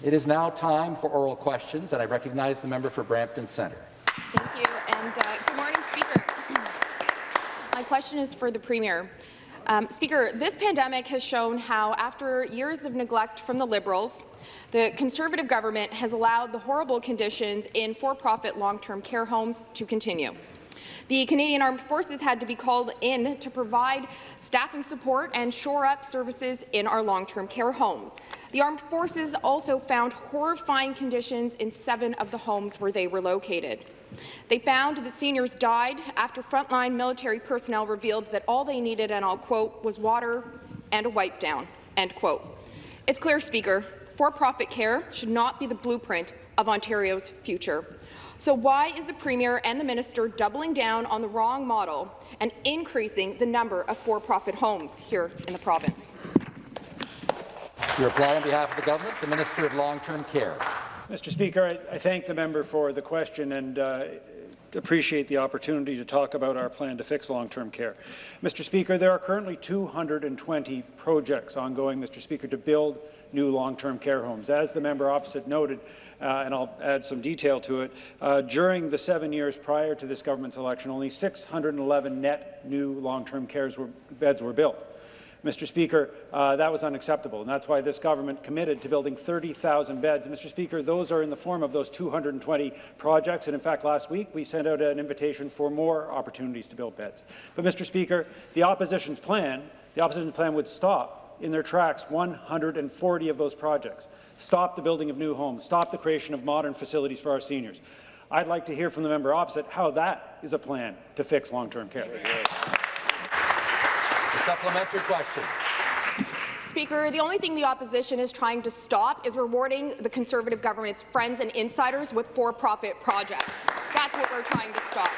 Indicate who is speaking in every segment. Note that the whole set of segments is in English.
Speaker 1: It is now time for oral questions, and I recognize the member for Brampton Centre.
Speaker 2: Thank you, and uh, good morning, Speaker. My question is for the Premier. Um, Speaker, this pandemic has shown how, after years of neglect from the Liberals, the Conservative government has allowed the horrible conditions in for-profit long-term care homes to continue. The Canadian Armed Forces had to be called in to provide staffing support and shore up services in our long-term care homes. The Armed Forces also found horrifying conditions in seven of the homes where they were located. They found that seniors died after frontline military personnel revealed that all they needed, and I'll quote, was water and a wipe down, end quote. It's clear, Speaker, for-profit care should not be the blueprint of Ontario's future. So why is the Premier and the Minister doubling down on the wrong model and increasing the number of for-profit homes here in the province?
Speaker 1: To reply on behalf of the government, the Minister of Long-Term Care.
Speaker 3: Mr. Speaker, I, I, thank the member for the question and uh, appreciate the opportunity to talk about our plan to fix long-term care. Mr. Speaker, there are currently 220 projects ongoing, Mr. Speaker, to build new long-term care homes. As the member opposite noted, uh, and I'll add some detail to it, uh, during the seven years prior to this government's election, only 611 net new long-term care beds were built. Mr. Speaker, uh, that was unacceptable, and that's why this government committed to building 30,000 beds. Mr. Speaker, those are in the form of those 220 projects, and in fact, last week we sent out an invitation for more opportunities to build beds. But, Mr. Speaker, the opposition's plan, the opposition's plan would stop in their tracks 140 of those projects, stop the building of new homes, stop the creation of modern facilities for our seniors. I'd like to hear from the member opposite how that is a plan to fix long-term care.
Speaker 1: Supplementary question.
Speaker 2: Speaker, the only thing the opposition is trying to stop is rewarding the Conservative government's friends and insiders with for-profit projects. That's what we're trying to stop.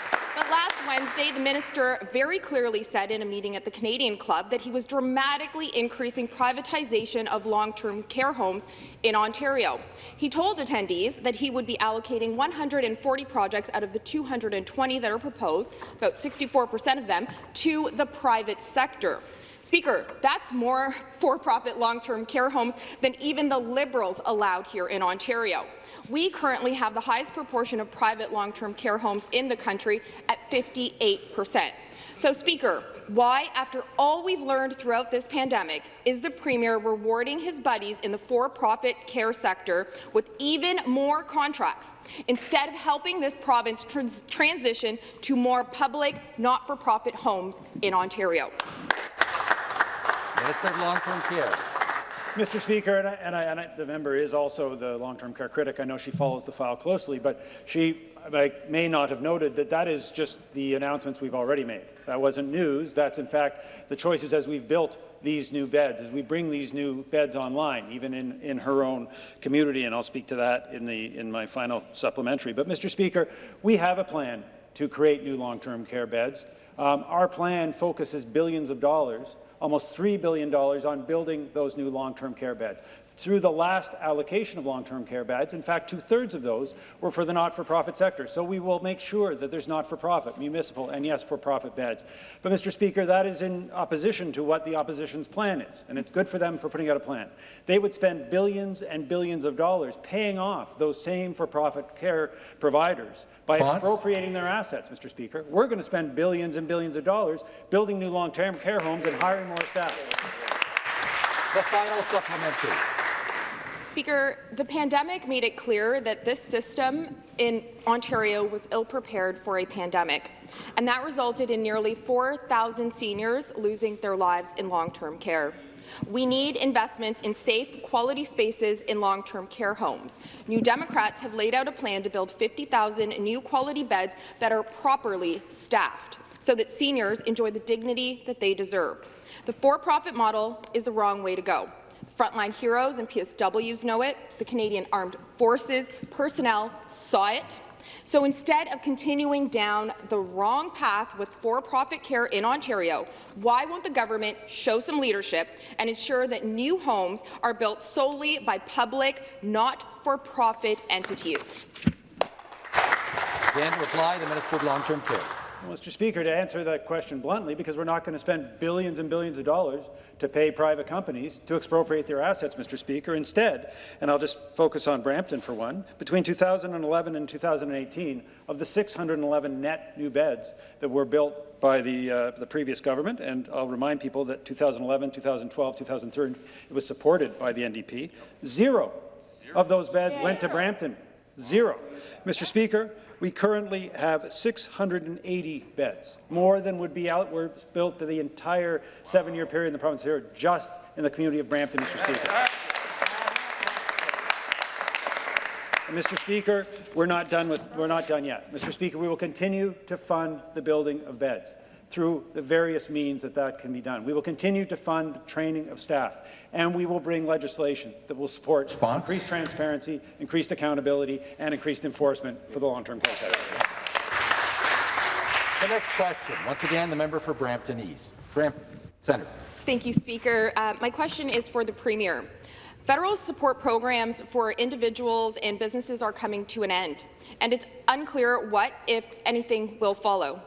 Speaker 2: Last Wednesday, the minister very clearly said in a meeting at the Canadian Club that he was dramatically increasing privatization of long-term care homes in Ontario. He told attendees that he would be allocating 140 projects out of the 220 that are proposed, about 64 per cent of them, to the private sector. Speaker, that's more for-profit long-term care homes than even the Liberals allowed here in Ontario. We currently have the highest proportion of private long-term care homes in the country at 58 percent. So, Speaker, why, after all we've learned throughout this pandemic, is the Premier rewarding his buddies in the for-profit care sector with even more contracts, instead of helping this province trans transition to more public, not-for-profit homes in Ontario?
Speaker 1: Minister of Long-Term Care.
Speaker 3: Mr. Speaker, and, I, and, I, and I, the member is also the long-term care critic. I know she follows the file closely, but she may not have noted that that is just the announcements we've already made. That wasn't news. That's, in fact, the choices as we've built these new beds, as we bring these new beds online, even in, in her own community, and I'll speak to that in, the, in my final supplementary. But, Mr. Speaker, we have a plan to create new long-term care beds. Um, our plan focuses billions of dollars almost $3 billion on building those new long-term care beds. Through the last allocation of long-term care beds, in fact, two-thirds of those were for the not-for-profit sector. So we will make sure that there's not-for-profit, municipal, and yes, for-profit beds. But, Mr. Speaker, that is in opposition to what the opposition's plan is, and it's good for them for putting out a plan. They would spend billions and billions of dollars paying off those same for-profit care providers by expropriating their assets, Mr. Speaker. We're going to spend billions and billions of dollars building new long-term care homes and hiring more staff.
Speaker 1: The final supplementary.
Speaker 2: Speaker, the pandemic made it clear that this system in Ontario was ill-prepared for a pandemic, and that resulted in nearly 4,000 seniors losing their lives in long-term care. We need investments in safe, quality spaces in long-term care homes. New Democrats have laid out a plan to build 50,000 new quality beds that are properly staffed so that seniors enjoy the dignity that they deserve. The for-profit model is the wrong way to go. Frontline heroes and PSWs know it. The Canadian Armed Forces personnel saw it. So instead of continuing down the wrong path with for-profit care in Ontario, why won't the government show some leadership and ensure that new homes are built solely by public, not-for-profit entities?
Speaker 1: Again, reply, the Minister of Long-Term Care.
Speaker 3: Mr. Speaker, to answer that question bluntly, because we're not going to spend billions and billions of dollars to pay private companies to expropriate their assets, Mr. Speaker. Instead, and I'll just focus on Brampton for one, between 2011 and 2018, of the 611 net new beds that were built by the, uh, the previous government, and I'll remind people that 2011, 2012, 2013, it was supported by the NDP, zero of those beds went to Brampton. Zero. Mr. Speaker, we currently have 680 beds, more than would be out, were built for the entire seven-year period in the province here, just in the community of Brampton, Mr. Speaker. Mr. Speaker, we're not done with we're not done yet. Mr. Speaker, we will continue to fund the building of beds through the various means that that can be done. We will continue to fund the training of staff, and we will bring legislation that will support
Speaker 1: Response?
Speaker 3: increased transparency, increased accountability, and increased enforcement for the long-term care sector.
Speaker 1: The next question, once again, the member for Brampton East. Brampton, Centre.
Speaker 2: Thank you, Speaker. Uh, my question is for the Premier. Federal support programs for individuals and businesses are coming to an end, and it's unclear what, if anything, will follow.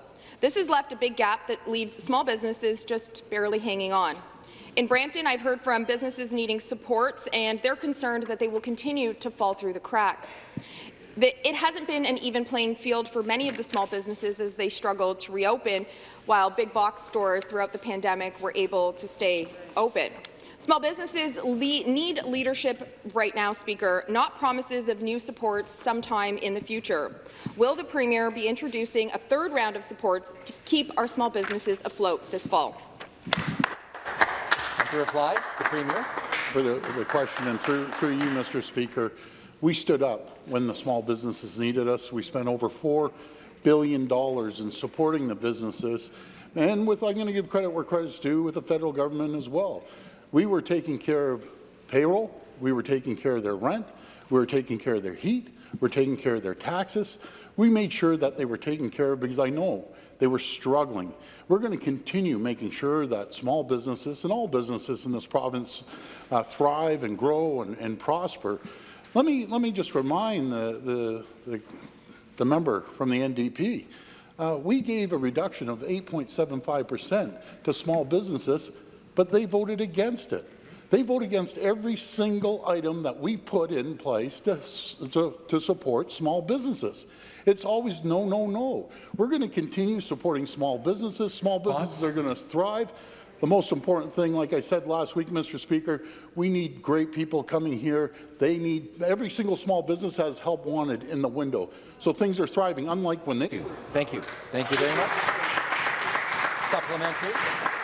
Speaker 2: This has left a big gap that leaves small businesses just barely hanging on. In Brampton, I've heard from businesses needing supports, and they're concerned that they will continue to fall through the cracks. It hasn't been an even playing field for many of the small businesses as they struggle to reopen, while big box stores throughout the pandemic were able to stay open. Small businesses le need leadership right now, Speaker, not promises of new supports sometime in the future. Will the Premier be introducing a third round of supports to keep our small businesses afloat this fall?
Speaker 1: And to reply, the Premier.
Speaker 4: For the, the question, and through, through you, Mr. Speaker, we stood up when the small businesses needed us. We spent over $4 billion in supporting the businesses, and with, I'm going to give credit where credit's due, with the federal government as well. We were taking care of payroll, we were taking care of their rent, we were taking care of their heat, we were taking care of their taxes. We made sure that they were taken care of because I know they were struggling. We're going to continue making sure that small businesses and all businesses in this province uh, thrive and grow and, and, prosper. Let me, let me just remind the, the, the, the member from the NDP, uh, we gave a reduction of 8.75 percent to small businesses but they voted against it. They vote against every single item that we put in place to, to, to, support small businesses. It's always no, no, no. We're going to continue supporting small businesses. Small businesses are going to thrive. The most important thing, like I said last week, Mr. Speaker, we need great people coming here. They need, every single small business has help wanted in the window. So things are thriving, unlike when they...
Speaker 1: Thank you. Thank you, Thank you very much. Supplementary.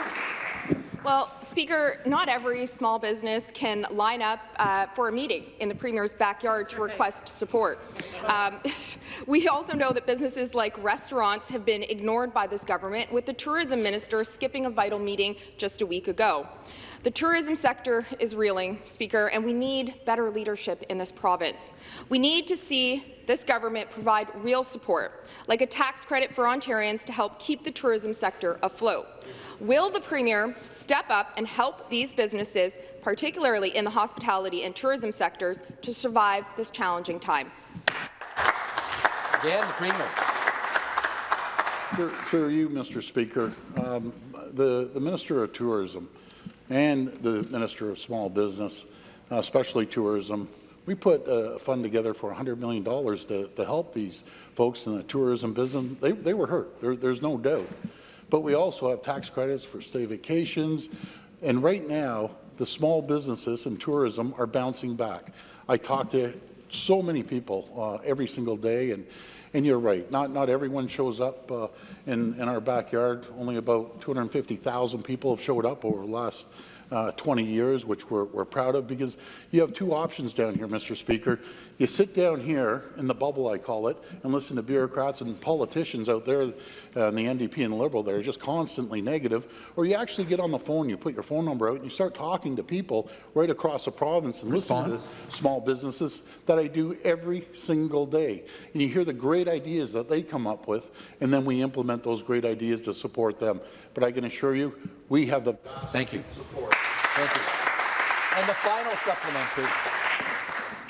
Speaker 2: Well, Speaker, not every small business can line up uh, for a meeting in the Premier's backyard to request support. Um, we also know that businesses like restaurants have been ignored by this government, with the tourism minister skipping a vital meeting just a week ago. The tourism sector is reeling, Speaker, and we need better leadership in this province. We need to see this government provide real support, like a tax credit for Ontarians to help keep the tourism sector afloat. Will the Premier step up and help these businesses, particularly in the hospitality and tourism sectors, to survive this challenging time?
Speaker 1: Again, the Premier.
Speaker 4: Through, through you, Mr. Speaker, um, the, the Minister of Tourism and the Minister of Small Business, uh, especially tourism, we put a fund together for $100 million to, to help these folks in the tourism business. They, they were hurt, there, there's no doubt. But we also have tax credits for stay vacations. And right now, the small businesses and tourism are bouncing back. I talk to so many people uh, every single day, and, and you're right, not, not everyone shows up uh, in, in our backyard. Only about 250,000 people have showed up over the last uh, 20 years, which we're, we're proud of, because you have two options down here, Mr. Speaker. You sit down here in the bubble, I call it, and listen to bureaucrats and politicians out there, uh, in the NDP and the Liberal, that are just constantly negative, or you actually get on the phone, you put your phone number out, and you start talking to people right across the province and Response. listen to small businesses that I do every single day. And you hear the great ideas that they come up with, and then we implement those great ideas to support them. But I can assure you, we have the
Speaker 1: Thank you. support. Thank you. And the final supplementary.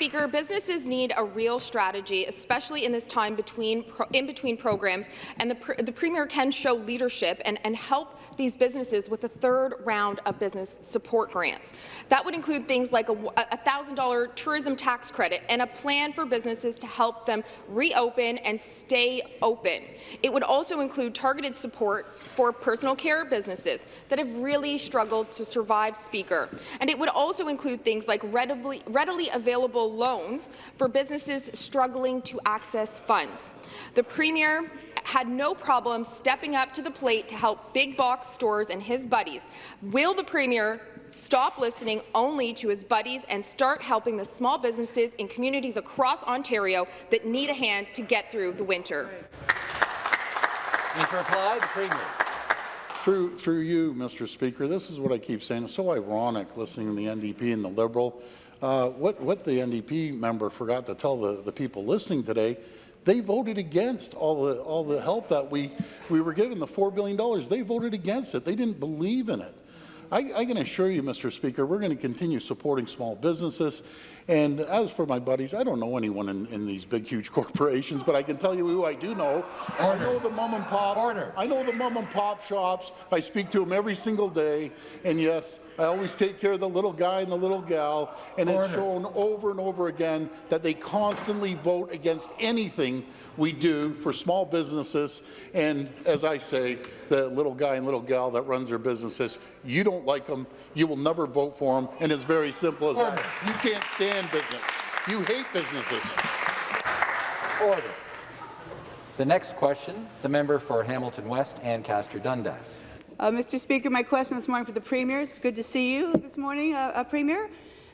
Speaker 2: Speaker, businesses need a real strategy, especially in this time between in between programs, and the, pr the Premier can show leadership and, and help these businesses with a third round of business support grants. That would include things like a $1,000 tourism tax credit and a plan for businesses to help them reopen and stay open. It would also include targeted support for personal care businesses that have really struggled to survive, Speaker. And it would also include things like readily, readily available loans for businesses struggling to access funds. The Premier had no problem stepping up to the plate to help big box stores and his buddies. Will the Premier stop listening only to his buddies and start helping the small businesses in communities across Ontario that need a hand to get through the winter?
Speaker 1: And to reply, the Premier.
Speaker 4: Through, through you, Mr. Speaker, this is what I keep saying. It's so ironic listening to the NDP and the Liberal. Uh, what, what the NDP member forgot to tell the, the people listening today, they voted against all the, all the help that we, we were given, the $4 billion. They voted against it. They didn't believe in it. I, I can assure you, Mr. Speaker, we're going to continue supporting small businesses. And as for my buddies, I don't know anyone in, in these big, huge corporations, but I can tell you who I do know. Order. I know the mom and pop.
Speaker 1: Order.
Speaker 4: I know the mom and pop shops. I speak to them every single day. And yes, I always take care of the little guy and the little gal. And
Speaker 1: Order.
Speaker 4: it's shown over and over again that they constantly vote against anything we do for small businesses. And as I say, the little guy and little gal that runs their businesses, you don't like them, you will never vote for them. And it's very simple as that. You can't stand business. You hate businesses.
Speaker 1: Order. The next question, the member for Hamilton West, Ancaster Dundas.
Speaker 5: Uh, Mr. Speaker, my question this morning for the Premier. It's good to see you this morning, uh, uh, Premier.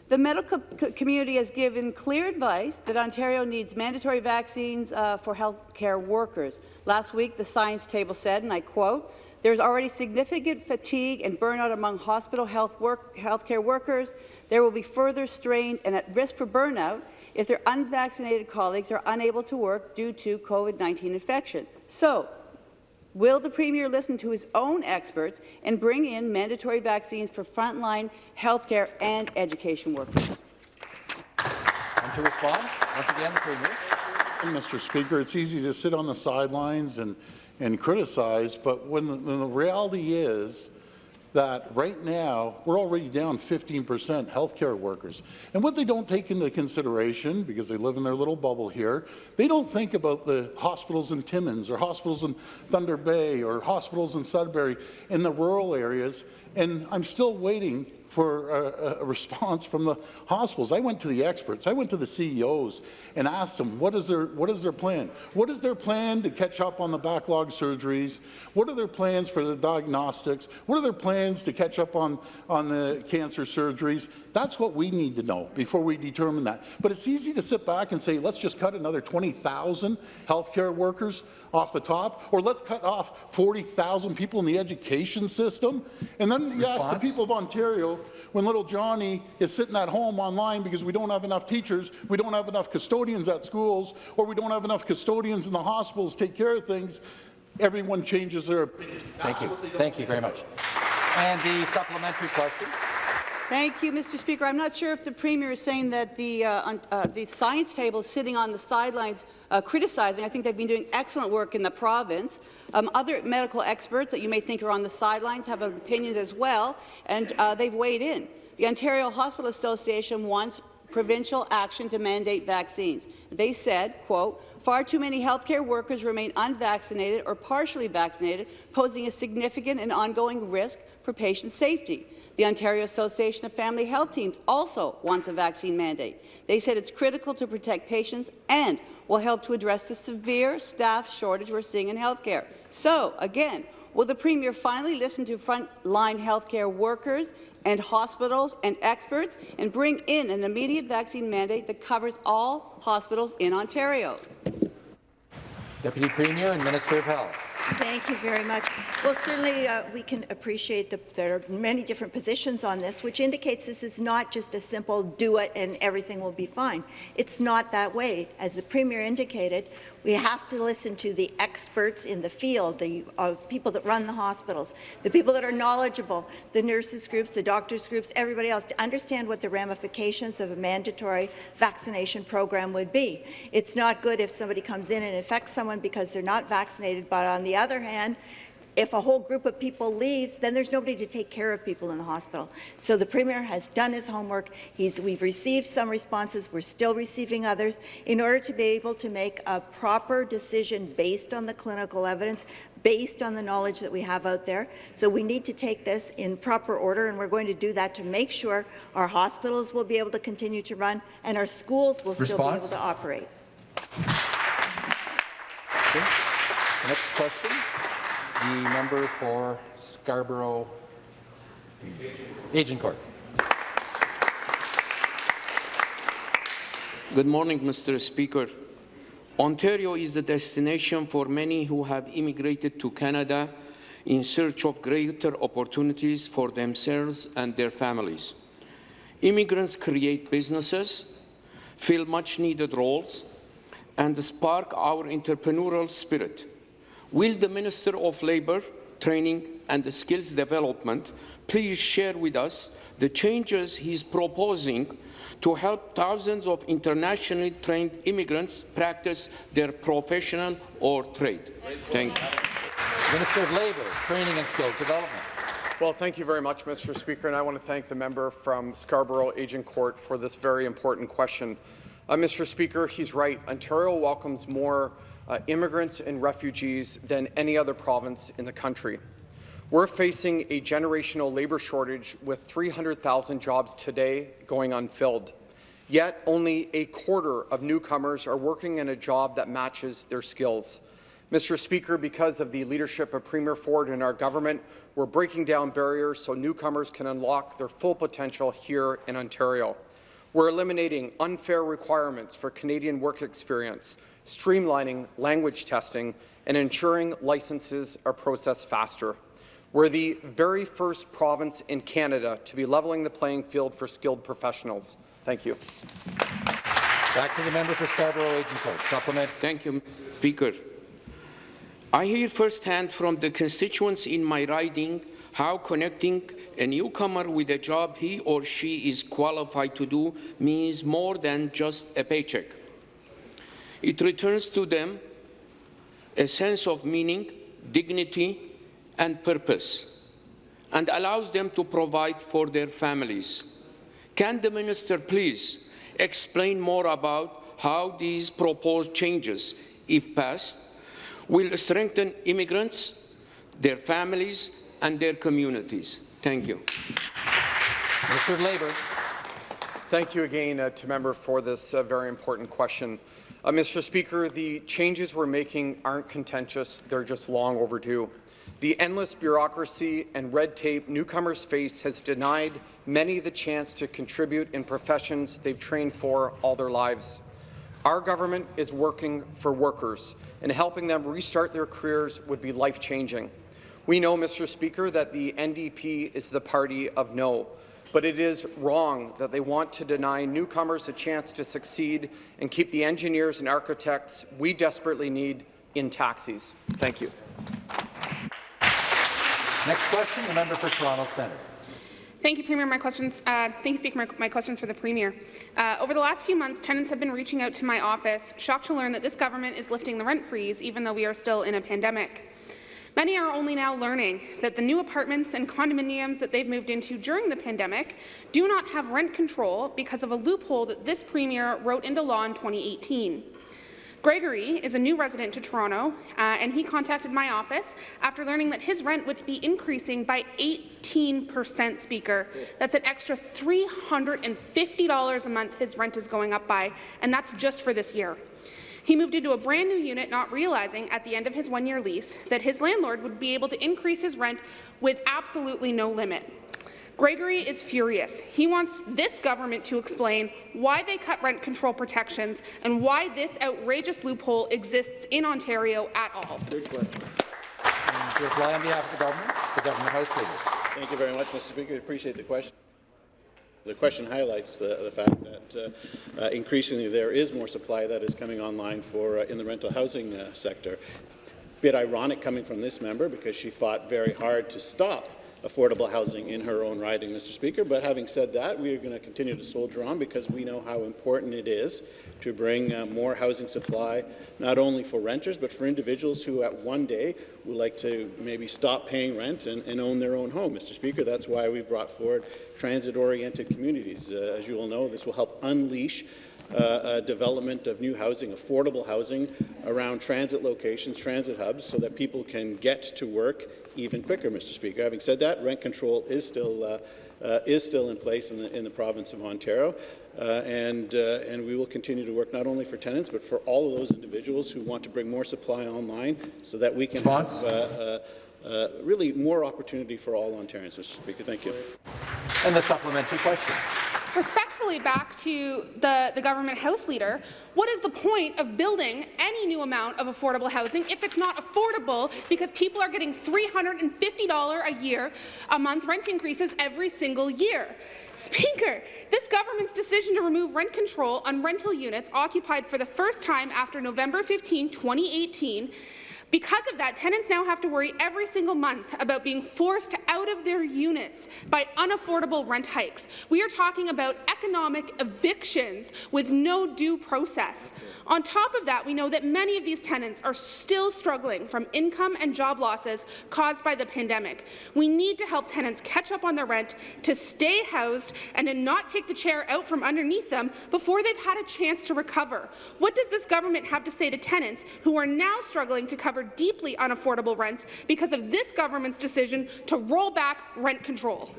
Speaker 5: The medical co community has given clear advice that Ontario needs mandatory vaccines uh, for healthcare workers. Last week, the science table said, and I quote, there's already significant fatigue and burnout among hospital health work, healthcare workers. There will be further strain and at risk for burnout if their unvaccinated colleagues are unable to work due to COVID-19 infection. So, Will the Premier listen to his own experts and bring in mandatory vaccines for frontline healthcare and education workers?
Speaker 1: And to respond, once again, the Premier.
Speaker 4: Mr. Speaker, it's easy to sit on the sidelines and, and criticized, but when the, when the reality is that right now we're already down 15 percent healthcare workers. And what they don't take into consideration, because they live in their little bubble here, they don't think about the hospitals in Timmins or hospitals in Thunder Bay or hospitals in Sudbury in the rural areas. And I'm still waiting for a, a, response from the hospitals. I went to the experts, I went to the CEOs and asked them, what is, their, what is their plan? What is their plan to catch up on the backlog surgeries? What are their plans for the diagnostics? What are their plans to catch up on, on the cancer surgeries? That's what we need to know before we determine that. But it's easy to sit back and say, let's just cut another 20,000 healthcare workers off the top, or let's cut off 40,000 people in the education system. And then you ask the people of Ontario, when little Johnny is sitting at home online because we don't have enough teachers, we don't have enough custodians at schools, or we don't have enough custodians in the hospitals to take care of things, everyone changes their opinion.
Speaker 1: Thank you. Thank you very much. And the supplementary question.
Speaker 5: Thank you, Mr. Speaker. I'm not sure if the Premier is saying that the, uh, uh, the science table is sitting on the sidelines uh, criticizing. I think they've been doing excellent work in the province. Um, other medical experts that you may think are on the sidelines have opinions as well, and uh, they've weighed in. The Ontario Hospital Association wants provincial action to mandate vaccines. They said, quote, far too many healthcare workers remain unvaccinated or partially vaccinated, posing a significant and ongoing risk for patient safety. The Ontario Association of Family Health Teams also wants a vaccine mandate. They said it's critical to protect patients and will help to address the severe staff shortage we're seeing in healthcare. So, again, will the Premier finally listen to frontline healthcare workers and hospitals and experts and bring in an immediate vaccine mandate that covers all hospitals in Ontario?
Speaker 1: Deputy Premier and Minister of Health.
Speaker 6: Thank you very much. Well, certainly uh, we can appreciate that there are many different positions on this, which indicates this is not just a simple do it and everything will be fine. It's not that way. As the Premier indicated, We have to listen to the experts in the field, the uh, people that run the hospitals, the people that are knowledgeable, the nurses groups, the doctors groups, everybody else, to understand what the ramifications of a mandatory vaccination program would be. It's not good if somebody comes in and infects someone because they're not vaccinated, but on the other hand, if a whole group of people leaves, then there's nobody to take care of people in the hospital. So the Premier has done his homework. He's, we've received some responses. We're still receiving others in order to be able to make a proper decision based on the clinical evidence, based on the knowledge that we have out there. So we need to take this in proper order, and we're going to do that to make sure our hospitals will be able to continue to run and our schools will still be able to operate.
Speaker 1: Okay. Next question, the member for Scarborough Agincourt.
Speaker 7: Good morning, Mr. Speaker. Ontario is the destination for many who have immigrated to Canada in search of greater opportunities for themselves and their families. Immigrants create businesses, fill much-needed roles, and spark our entrepreneurial spirit. Will the Minister of Labour, Training and Skills Development please share with us the changes he's proposing to help thousands of internationally trained immigrants practice their professional or trade? Thank you.
Speaker 1: Minister of Labour, Training and Skills Development.
Speaker 8: Well, thank you very much, Mr. Speaker, and I want to thank the member from Scarborough Agincourt for this very important question. Uh, Mr. Speaker, he's right. Ontario welcomes more uh, immigrants and refugees than any other province in the country. We're facing a generational labour shortage with 300,000 jobs today going unfilled. Yet only a quarter of newcomers are working in a job that matches their skills. Mr. Speaker, because of the leadership of Premier Ford and our government, we're breaking down barriers so newcomers can unlock their full potential here in Ontario. We're eliminating unfair requirements for Canadian work experience, streamlining language testing, and ensuring licenses are processed faster. We're the very first province in Canada to be leveling the playing field for skilled professionals. Thank you.
Speaker 1: Back to the member for Scarborough Agincourt. Supplement.
Speaker 7: Thank you, Speaker. I hear firsthand from the constituents in my riding how connecting a newcomer with a job he or she is qualified to do means more than just a paycheck. It returns to them a sense of meaning, dignity, and purpose, and allows them to provide for their families. Can the minister please explain more about how these proposed changes, if passed, will strengthen immigrants, their families, and their communities? Thank you.
Speaker 1: Mr. of Labour.
Speaker 8: Thank you again uh, to member for this uh, very important question. Uh, Mr. Speaker, the changes we're making aren't contentious, they're just long overdue. The endless bureaucracy and red tape newcomers face has denied many the chance to contribute in professions they've trained for all their lives. Our government is working for workers, and helping them restart their careers would be life-changing. We know, Mr. Speaker, that the NDP is the party of no, but it is wrong that they want to deny newcomers a chance to succeed and keep the engineers and architects we desperately need in taxis. Thank you.
Speaker 1: Next question, the member for Toronto Centre.
Speaker 9: Thank you, Premier. My questions, uh, thank you, Speaker. My, my questions for the Premier. Uh, over the last few months, tenants have been reaching out to my office, shocked to learn that this government is lifting the rent freeze, even though we are still in a pandemic. Many are only now learning that the new apartments and condominiums that they've moved into during the pandemic do not have rent control because of a loophole that this Premier wrote into law in 2018. Gregory is a new resident to Toronto, uh, and he contacted my office after learning that his rent would be increasing by 18 percent, Speaker. That's an extra $350 a month his rent is going up by, and that's just for this year. He moved into a brand new unit, not realizing at the end of his one-year lease that his landlord would be able to increase his rent with absolutely no limit. Gregory is furious. He wants this government to explain why they cut rent control protections and why this outrageous loophole exists in Ontario at all.
Speaker 1: And to reply on behalf of the government, the government House Leader.
Speaker 10: Thank you very much, Mr. Speaker. I appreciate the question. The question highlights the, the fact that uh, uh, increasingly there is more supply that is coming online for uh, in the rental housing uh, sector. It's a bit ironic coming from this member because she fought very hard to stop affordable housing in her own riding, Mr. Speaker. But having said that, we are going to continue to soldier on because we know how important it is to bring uh, more housing supply, not only for renters, but for individuals who at one day would like to maybe stop paying rent and, and own their own home, Mr. Speaker. That's why we've brought forward transit-oriented communities. Uh, as you will know, this will help unleash uh, uh, development of new housing, affordable housing around transit locations, transit hubs, so that people can get to work even quicker, Mr. Speaker. Having said that, rent control is still uh, uh, is still in place in the, in the province of Ontario, uh, and uh, and we will continue to work not only for tenants but for all of those individuals who want to bring more supply online, so that we can
Speaker 1: Response?
Speaker 10: have uh, uh, really more opportunity for all Ontarians, Mr. Speaker. Thank you.
Speaker 1: And the supplementary question.
Speaker 9: Back to the, the government House Leader, what is the point of building any new amount of affordable housing if it's not affordable because people are getting $350 a year a month rent increases every single year? Speaker, this government's decision to remove rent control on rental units occupied for the first time after November 15, 2018 because of that, tenants now have to worry every single month about being forced out of their units by unaffordable rent hikes. We are talking about economic evictions with no due process. On top of that, we know that many of these tenants are still struggling from income and job losses caused by the pandemic. We need to help tenants catch up on their rent, to stay housed, and to not kick the chair out from underneath them before they've had a chance to recover. What does this government have to say to tenants who are now struggling to cover deeply unaffordable rents because of this government's decision to roll back rent control.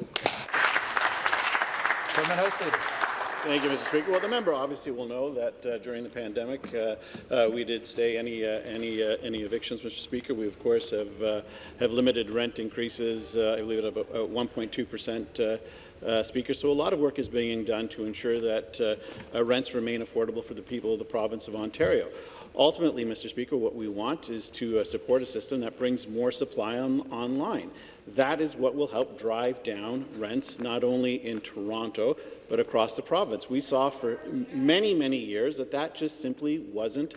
Speaker 10: Thank you, Mr. Speaker. Well, the member obviously will know that uh, during the pandemic, uh, uh, we did stay any uh, any uh, any evictions, Mr. Speaker. We of course have uh, have limited rent increases. I believe at about 1.2 percent. Uh, Speaker. So a lot of work is being done to ensure that uh, uh, rents remain affordable for the people of the province of Ontario. Ultimately, Mr. Speaker, what we want is to support a system that brings more supply on, online. That is what will help drive down rents, not only in Toronto, but across the province. We saw for many, many years that that just simply wasn't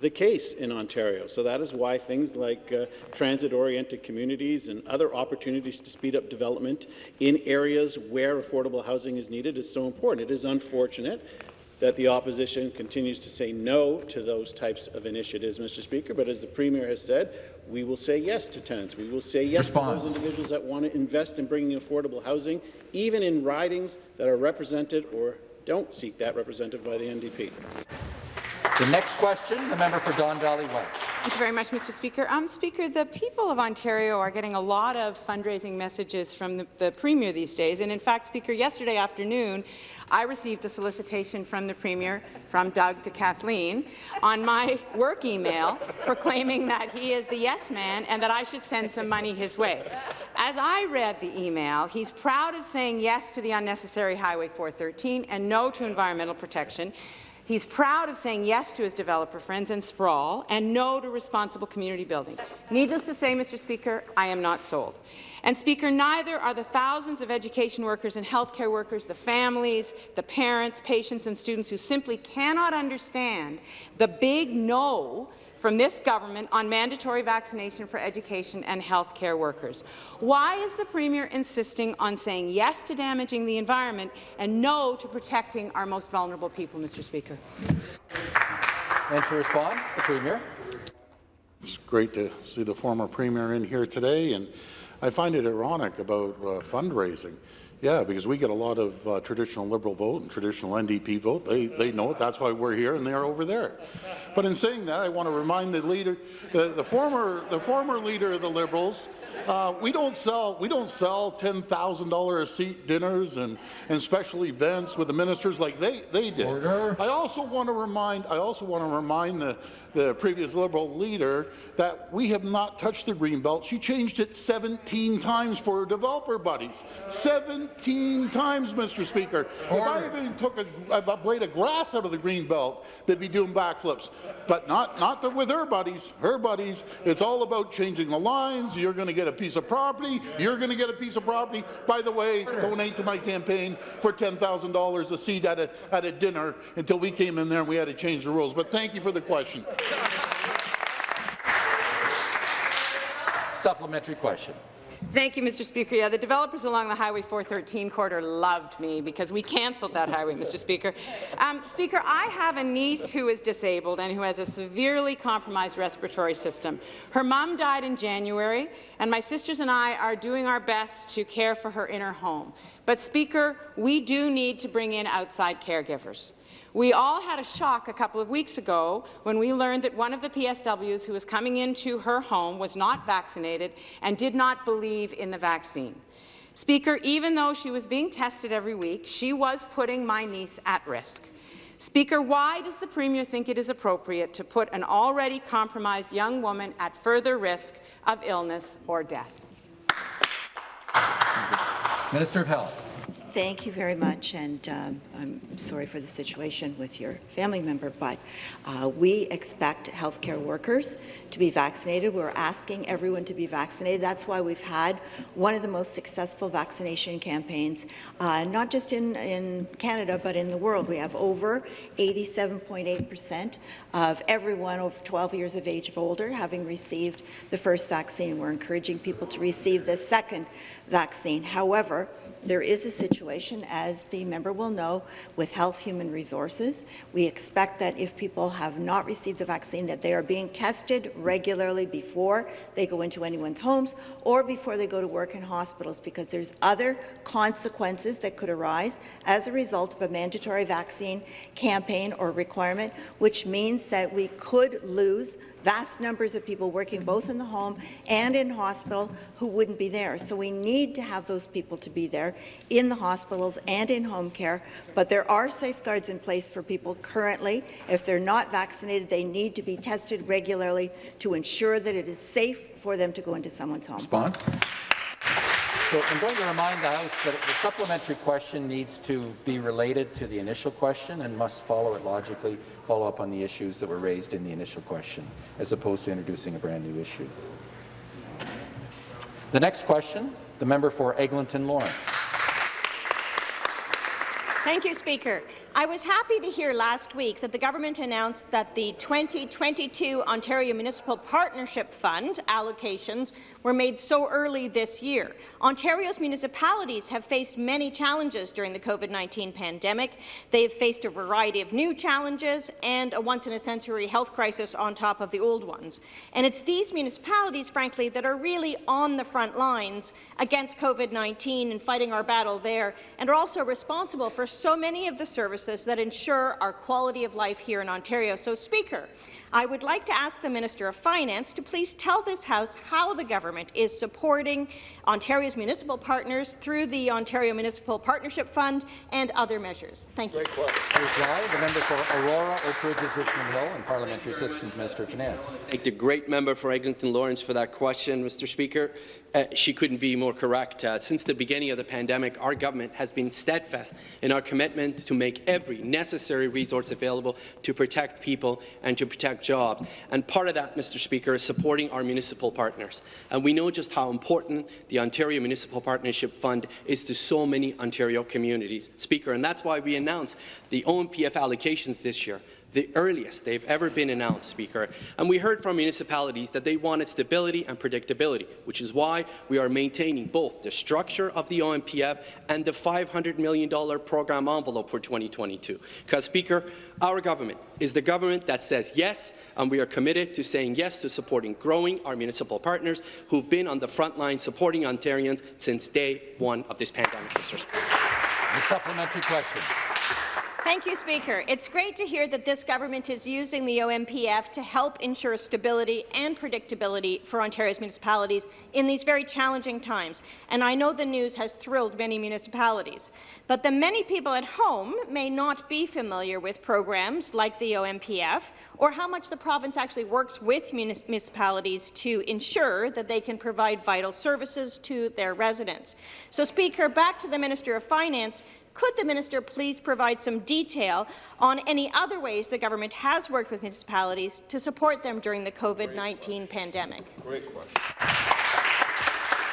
Speaker 10: the case in Ontario. So that is why things like uh, transit-oriented communities and other opportunities to speed up development in areas where affordable housing is needed is so important. It is unfortunate that the opposition continues to say no to those types of initiatives, Mr. Speaker, but as the Premier has said, we will say yes to tenants. We will say yes
Speaker 1: Response.
Speaker 10: to those individuals that want to invest in bringing affordable housing, even in ridings that are represented or don't seek that represented by the NDP.
Speaker 1: The next question, the member for Don Valley West.
Speaker 11: Thank you very much, Mr. Speaker. Um, Speaker, the people of Ontario are getting a lot of fundraising messages from the, the Premier these days. And in fact, Speaker, yesterday afternoon, I received a solicitation from the Premier, from Doug to Kathleen, on my work email proclaiming that he is the yes man and that I should send some money his way. As I read the email, he's proud of saying yes to the unnecessary Highway 413 and no to environmental protection. He's proud of saying yes to his developer friends and sprawl and no to responsible community building. Needless to say, Mr. Speaker, I am not sold. And Speaker, neither are the thousands of education workers and healthcare workers, the families, the parents, patients and students who simply cannot understand the big no from this government on mandatory vaccination for education and health care workers. Why is the Premier insisting on saying yes to damaging the environment and no to protecting our most vulnerable people, Mr. Speaker?
Speaker 1: And to respond, the Premier.
Speaker 4: It's great to see the former Premier in here today, and I find it ironic about uh, fundraising. Yeah, because we get a lot of uh, traditional Liberal vote and traditional NDP vote. They, they know it. That's why we're here and they're over there. But in saying that, I want to remind the leader, the, the former, the former leader of the Liberals, uh, we don't sell, we don't sell $10,000 a seat dinners and, and special events with the ministers like they, they did.
Speaker 1: Order.
Speaker 4: I also want to remind, I also want to remind the, the previous Liberal leader that we have not touched the Greenbelt. She changed it 17 times for her developer buddies. 17 times, Mr. Speaker. If I even took a, a blade of grass out of the green belt, they'd be doing backflips. But not, not the, with her buddies. Her buddies, it's all about changing the lines. You're going to get a piece of property. You're going to get a piece of property. By the way, donate to my campaign for $10,000 a seat at a, at a dinner until we came in there and we had to change the rules. But thank you for the question.
Speaker 1: Supplementary question.
Speaker 11: Thank you, Mr. Speaker. Yeah, the developers along the Highway 413 corridor loved me because we cancelled that highway, Mr. Speaker. Um, Speaker, I have a niece who is disabled and who has a severely compromised respiratory system. Her mom died in January, and my sisters and I are doing our best to care for her in her home. But, Speaker, we do need to bring in outside caregivers. We all had a shock a couple of weeks ago when we learned that one of the PSWs who was coming into her home was not vaccinated and did not believe in the vaccine. Speaker, even though she was being tested every week, she was putting my niece at risk. Speaker, why does the Premier think it is appropriate to put an already compromised young woman at further risk of illness or death?
Speaker 1: Minister of Health.
Speaker 6: Thank you very much, and um, I'm sorry for the situation with your family member, but uh, we expect healthcare workers to be vaccinated. We're asking everyone to be vaccinated. That's why we've had one of the most successful vaccination campaigns, uh, not just in, in Canada, but in the world. We have over 87.8% of everyone over 12 years of age or older having received the first vaccine. We're encouraging people to receive the second vaccine. However, there is a situation, as the member will know, with Health Human Resources. We expect that if people have not received the vaccine, that they are being tested regularly before they go into anyone's homes or before they go to work in hospitals, because there's other consequences that could arise as a result of a mandatory vaccine campaign or requirement, which means that we could lose vast numbers of people working both in the home and in hospital who wouldn't be there. So we need to have those people to be there in the hospitals and in home care, but there are safeguards in place for people currently. If they're not vaccinated, they need to be tested regularly to ensure that it is safe for them to go into someone's home.
Speaker 1: Response. So I'm going to remind the House that the supplementary question needs to be related to the initial question and must follow it logically, follow up on the issues that were raised in the initial question, as opposed to introducing a brand new issue. The next question, the member for Eglinton Lawrence.
Speaker 12: Thank you, Speaker. I was happy to hear last week that the government announced that the 2022 Ontario Municipal Partnership Fund allocations were made so early this year. Ontario's municipalities have faced many challenges during the COVID-19 pandemic. They've faced a variety of new challenges and a once-in-a-century health crisis on top of the old ones. And it's these municipalities, frankly, that are really on the front lines against COVID-19 and fighting our battle there, and are also responsible for so many of the services that ensure our quality of life here in Ontario. So, Speaker, I would like to ask the Minister of Finance to please tell this House how the government is supporting Ontario's municipal partners through the Ontario Municipal Partnership Fund and other measures. Thank you.
Speaker 1: Reply, the member for Aurora, Oak Ridges, Richmond Hill, and Parliamentary Assistant Minister of Finance.
Speaker 13: Thank the great member for Eglinton Lawrence for that question, Mr. Speaker. Uh, she couldn't be more correct. Uh, since the beginning of the pandemic, our government has been steadfast in our commitment to make every necessary resource available to protect people and to protect jobs. And part of that, Mr. Speaker, is supporting our municipal partners. And we know just how important the Ontario Municipal Partnership Fund is to so many Ontario communities. Speaker, and that's why we announced the OMPF allocations this year the earliest they've ever been announced, Speaker. And we heard from municipalities that they wanted stability and predictability, which is why we are maintaining both the structure of the OMPF and the $500 million program envelope for 2022. Because, Speaker, our government is the government that says yes, and we are committed to saying yes to supporting growing our municipal partners who've been on the front line supporting Ontarians since day one of this pandemic, Mr.
Speaker 1: The supplementary question.
Speaker 12: Thank you, Speaker. It's great to hear that this government is using the OMPF to help ensure stability and predictability for Ontario's municipalities in these very challenging times, and I know the news has thrilled many municipalities. But the many people at home may not be familiar with programs like the OMPF or how much the province actually works with municipalities to ensure that they can provide vital services to their residents. So, Speaker, back to the Minister of Finance, could the minister please provide some detail on any other ways the government has worked with municipalities to support them during the COVID-19 pandemic?
Speaker 1: Great question.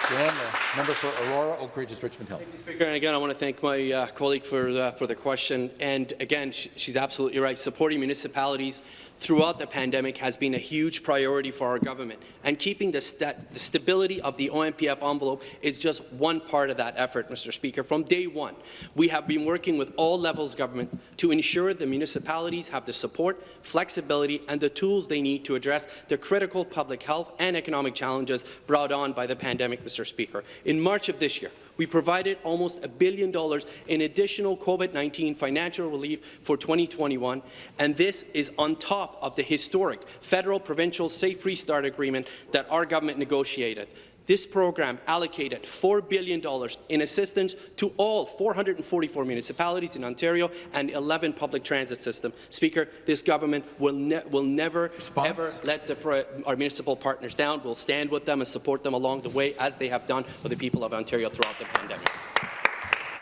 Speaker 1: The member for Aurora, Oak Ridges, Richmond Hill.
Speaker 13: Speaker, and again, I want to thank my uh, colleague for uh, for the question. And again, sh she's absolutely right. Supporting municipalities throughout the pandemic has been a huge priority for our government, and keeping the, st the, stability of the OMPF envelope is just one part of that effort, Mr. Speaker. From day one, we have been working with all levels of government to ensure the municipalities have the support, flexibility, and the tools they need to address the critical public health and economic challenges brought on by the pandemic, Mr. Speaker. In March of this year, we provided almost a billion dollars in additional COVID-19 financial relief for 2021, and this is on top of the historic federal-provincial Safe Restart Agreement that our government negotiated. This program allocated $4 billion in assistance to all 444 municipalities in Ontario and 11 public transit systems. Speaker, this government will, ne will never, Response? ever let the, our municipal partners down. We'll stand with them and support them along the way, as they have done for the people of Ontario throughout the pandemic.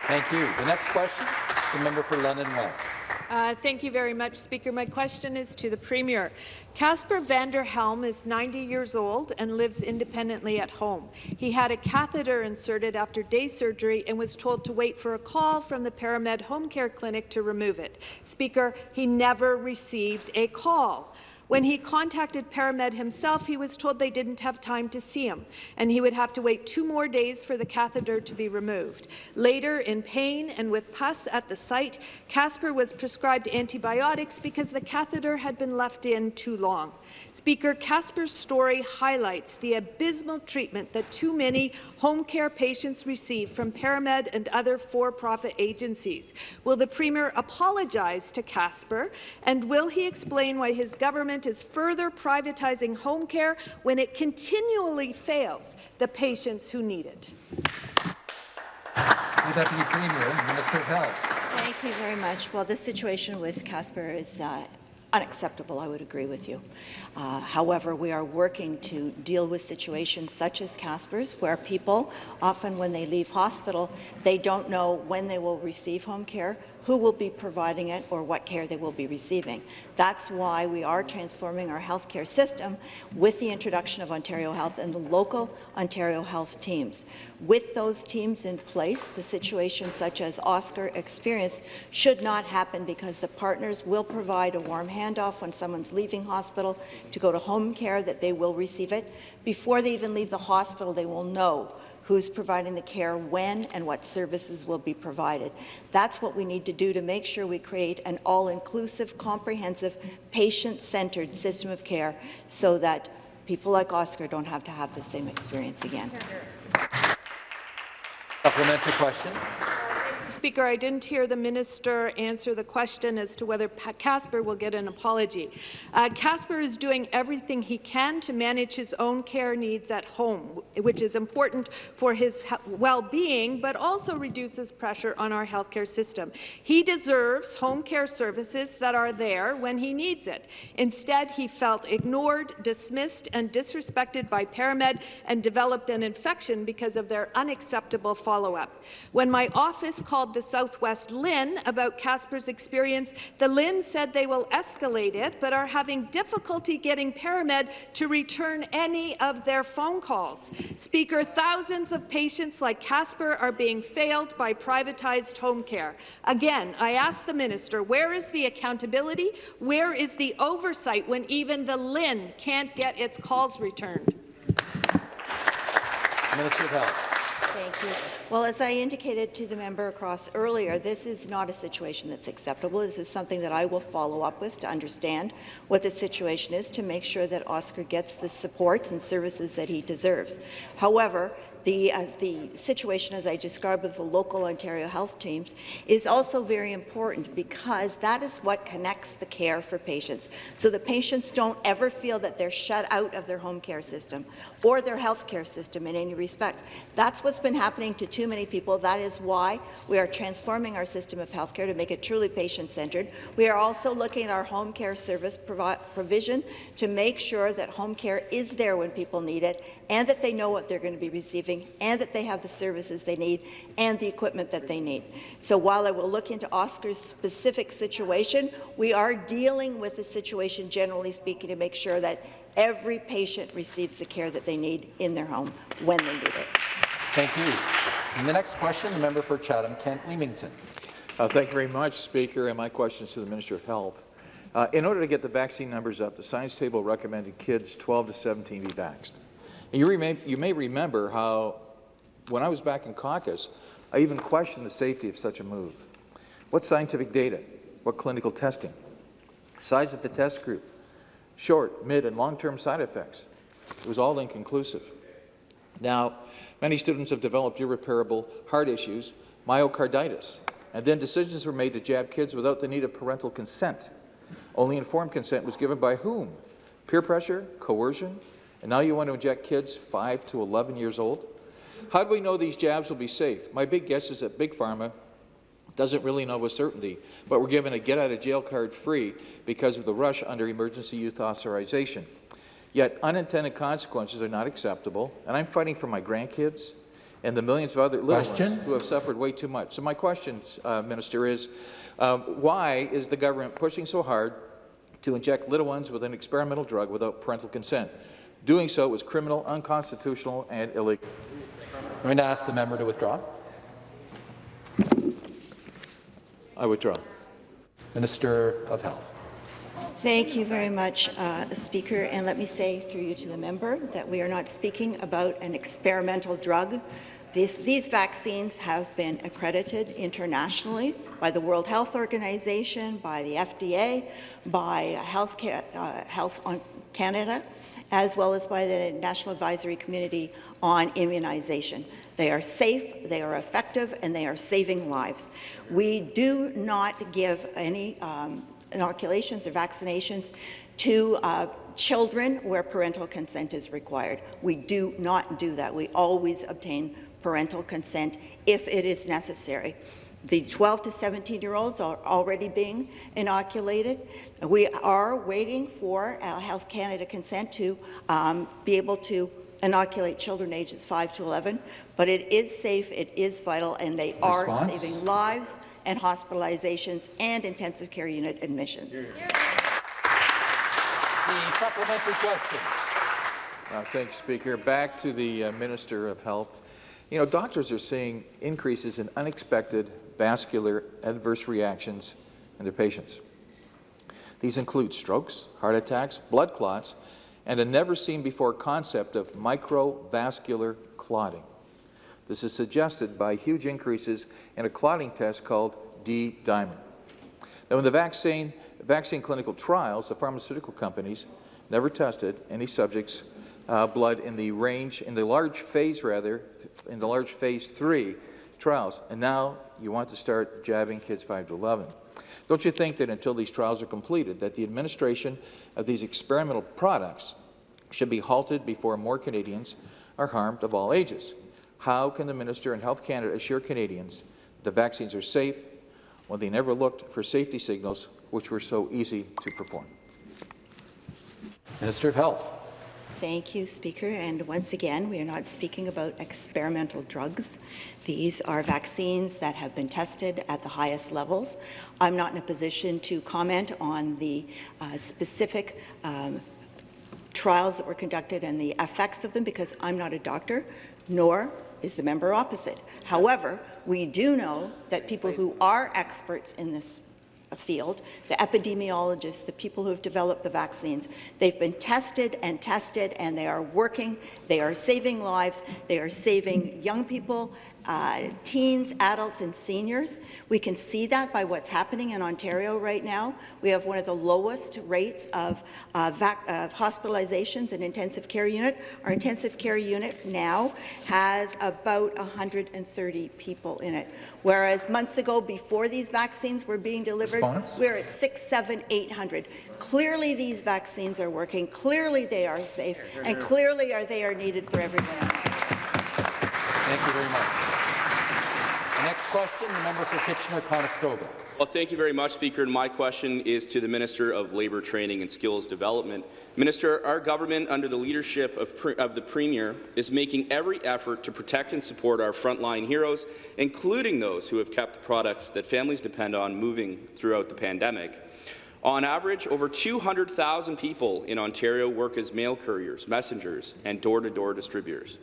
Speaker 1: Thank you. The next question, the member for London West.
Speaker 14: Uh, thank you very much, Speaker. My question is to the Premier. Casper Vanderhelm is 90 years old and lives independently at home. He had a catheter inserted after day surgery and was told to wait for a call from the ParaMed Home Care Clinic to remove it. Speaker, he never received a call. When he contacted ParaMed himself, he was told they didn't have time to see him, and he would have to wait two more days for the catheter to be removed. Later, in pain and with pus at the site, Casper was prescribed antibiotics because the catheter had been left in too long. Speaker, Casper's story highlights the abysmal treatment that too many home care patients receive from ParaMed and other for-profit agencies. Will the Premier apologize to Casper, and will he explain why his government government is further privatizing home care when it continually fails the patients who need it.
Speaker 1: The Deputy Premier, Minister of Health.
Speaker 6: Thank you very much. Well, the situation with Casper is uh, unacceptable, I would agree with you. Uh, however, we are working to deal with situations such as Casper's, where people, often when they leave hospital, they don't know when they will receive home care, who will be providing it or what care they will be receiving. That's why we are transforming our healthcare system with the introduction of Ontario Health and the local Ontario Health teams. With those teams in place, the situation such as Oscar experienced should not happen because the partners will provide a warm handoff when someone's leaving hospital to go to home care that they will receive it. Before they even leave the hospital, they will know who's providing the care, when, and what services will be provided. That's what we need to do to make sure we create an all-inclusive, comprehensive, patient-centered system of care so that people like Oscar don't have to have the same experience again.
Speaker 1: Supplementary question.
Speaker 14: Speaker, I didn't hear the minister answer the question as to whether Casper will get an apology. Uh, Casper is doing everything he can to manage his own care needs at home, which is important for his well-being, but also reduces pressure on our healthcare system. He deserves home care services that are there when he needs it. Instead, he felt ignored, dismissed, and disrespected by ParaMed and developed an infection because of their unacceptable follow-up. When my office called called the Southwest LHIN about Casper's experience. The LHIN said they will escalate it, but are having difficulty getting ParaMed to return any of their phone calls. Speaker, thousands of patients like Casper are being failed by privatized home care. Again, I ask the minister, where is the accountability? Where is the oversight when even the LHIN can't get its calls returned?
Speaker 1: Minister of Health.
Speaker 6: Thank you. Well, as I indicated to the member across earlier, this is not a situation that's acceptable. This is something that I will follow up with to understand what the situation is to make sure that Oscar gets the support and services that he deserves. However, the, uh, the situation, as I described with the local Ontario health teams, is also very important because that is what connects the care for patients. So the patients don't ever feel that they're shut out of their home care system or their health care system in any respect. That's what's been happening to too many people. That is why we are transforming our system of health care to make it truly patient-centred. We are also looking at our home care service provi provision to make sure that home care is there when people need it and that they know what they're going to be receiving and that they have the services they need and the equipment that they need. So while I will look into Oscar's specific situation, we are dealing with the situation, generally speaking, to make sure that every patient receives the care that they need in their home when they need it.
Speaker 1: Thank you. And the next question, the member for Chatham-Kent Leamington.
Speaker 15: Uh, thank you very much, Speaker, and my question is to the Minister of Health. Uh, in order to get the vaccine numbers up, the science table recommended kids 12 to 17 be vaxxed. And you, may, you may remember how, when I was back in caucus, I even questioned the safety of such a move. What scientific data? What clinical testing? Size of the test group? Short, mid, and long-term side effects? It was all inconclusive. Now, many students have developed irreparable heart issues, myocarditis, and then decisions were made to jab kids without the need of parental consent. Only informed consent was given by whom? Peer pressure? Coercion? And now you want to inject kids 5 to 11 years old? How do we know these jabs will be safe? My big guess is that Big Pharma doesn't really know with certainty, but we're given a get-out-of-jail card free because of the rush under emergency use authorization. Yet unintended consequences are not acceptable, and I'm fighting for my grandkids and the millions of other little
Speaker 1: question?
Speaker 15: ones who have suffered way too much. So my question, uh, Minister, is um, why is the government pushing so hard to inject little ones with an experimental drug without parental consent? Doing so was criminal, unconstitutional, and illegal.
Speaker 1: I'm going to ask the member to withdraw.
Speaker 15: I withdraw.
Speaker 1: Minister of Health.
Speaker 6: Thank you very much, uh, Speaker. And let me say through you to the member that we are not speaking about an experimental drug. These, these, vaccines have been accredited internationally by the World Health Organization, by the FDA, by Health, uh, Health on Canada, as well as by the National Advisory Committee on Immunization. They are safe, they are effective, and they are saving lives. We do not give any um, inoculations or vaccinations to uh, children where parental consent is required. We do not do that. We always obtain parental consent if it is necessary. The 12 to 17 year olds are already being inoculated. We are waiting for uh, Health Canada consent to um, be able to inoculate children ages 5 to 11, but it is safe, it is vital, and they Response? are saving lives and hospitalizations and intensive care unit admissions. The
Speaker 1: supplementary question.
Speaker 15: Uh, thank you, Speaker. Back to the uh, Minister of Health. You know, doctors are seeing increases in unexpected vascular adverse reactions in their patients. These include strokes, heart attacks, blood clots, and a never-seen-before concept of microvascular clotting. This is suggested by huge increases in a clotting test called D-dimer. Now, in the vaccine, vaccine clinical trials, the pharmaceutical companies never tested any subjects' uh, blood in the range, in the large phase rather, in the large phase three trials, and now you want to start jabbing kids 5 to 11. Don't you think that until these trials are completed, that the administration of these experimental products should be halted before more Canadians are harmed of all ages? How can the Minister and Health Canada assure Canadians the vaccines are safe when they never looked for safety signals which were so easy to perform?
Speaker 1: Minister of Health.
Speaker 6: Thank you, Speaker. And once again, we are not speaking about experimental drugs. These are vaccines that have been tested at the highest levels. I'm not in a position to comment on the uh, specific um, trials that were conducted and the effects of them because I'm not a doctor, nor is the member opposite. However, we do know that people who are experts in this field, the epidemiologists, the people who have developed the vaccines. They've been tested and tested, and they are working. They are saving lives. They are saving young people uh, teens, adults, and seniors. We can see that by what's happening in Ontario right now. We have one of the lowest rates of, uh, of hospitalizations in intensive care unit. Our intensive care unit now has about 130 people in it, whereas months ago, before these vaccines were being delivered,
Speaker 1: Response?
Speaker 6: we we're at six, seven, 800. Clearly, these vaccines are working. Clearly, they are safe, and clearly, are they are needed for everyone.
Speaker 1: Thank you very much. The next question, the member for Kitchener-Conestoga.
Speaker 16: Well, thank you very much, Speaker. And my question is to the Minister of Labour Training and Skills Development. Minister, our government, under the leadership of, of, the Premier, is making every effort to protect and support our frontline heroes, including those who have kept the products that families depend on moving throughout the pandemic. On average, over 200,000 people in Ontario work as mail couriers, messengers, and door-to-door -door distributors.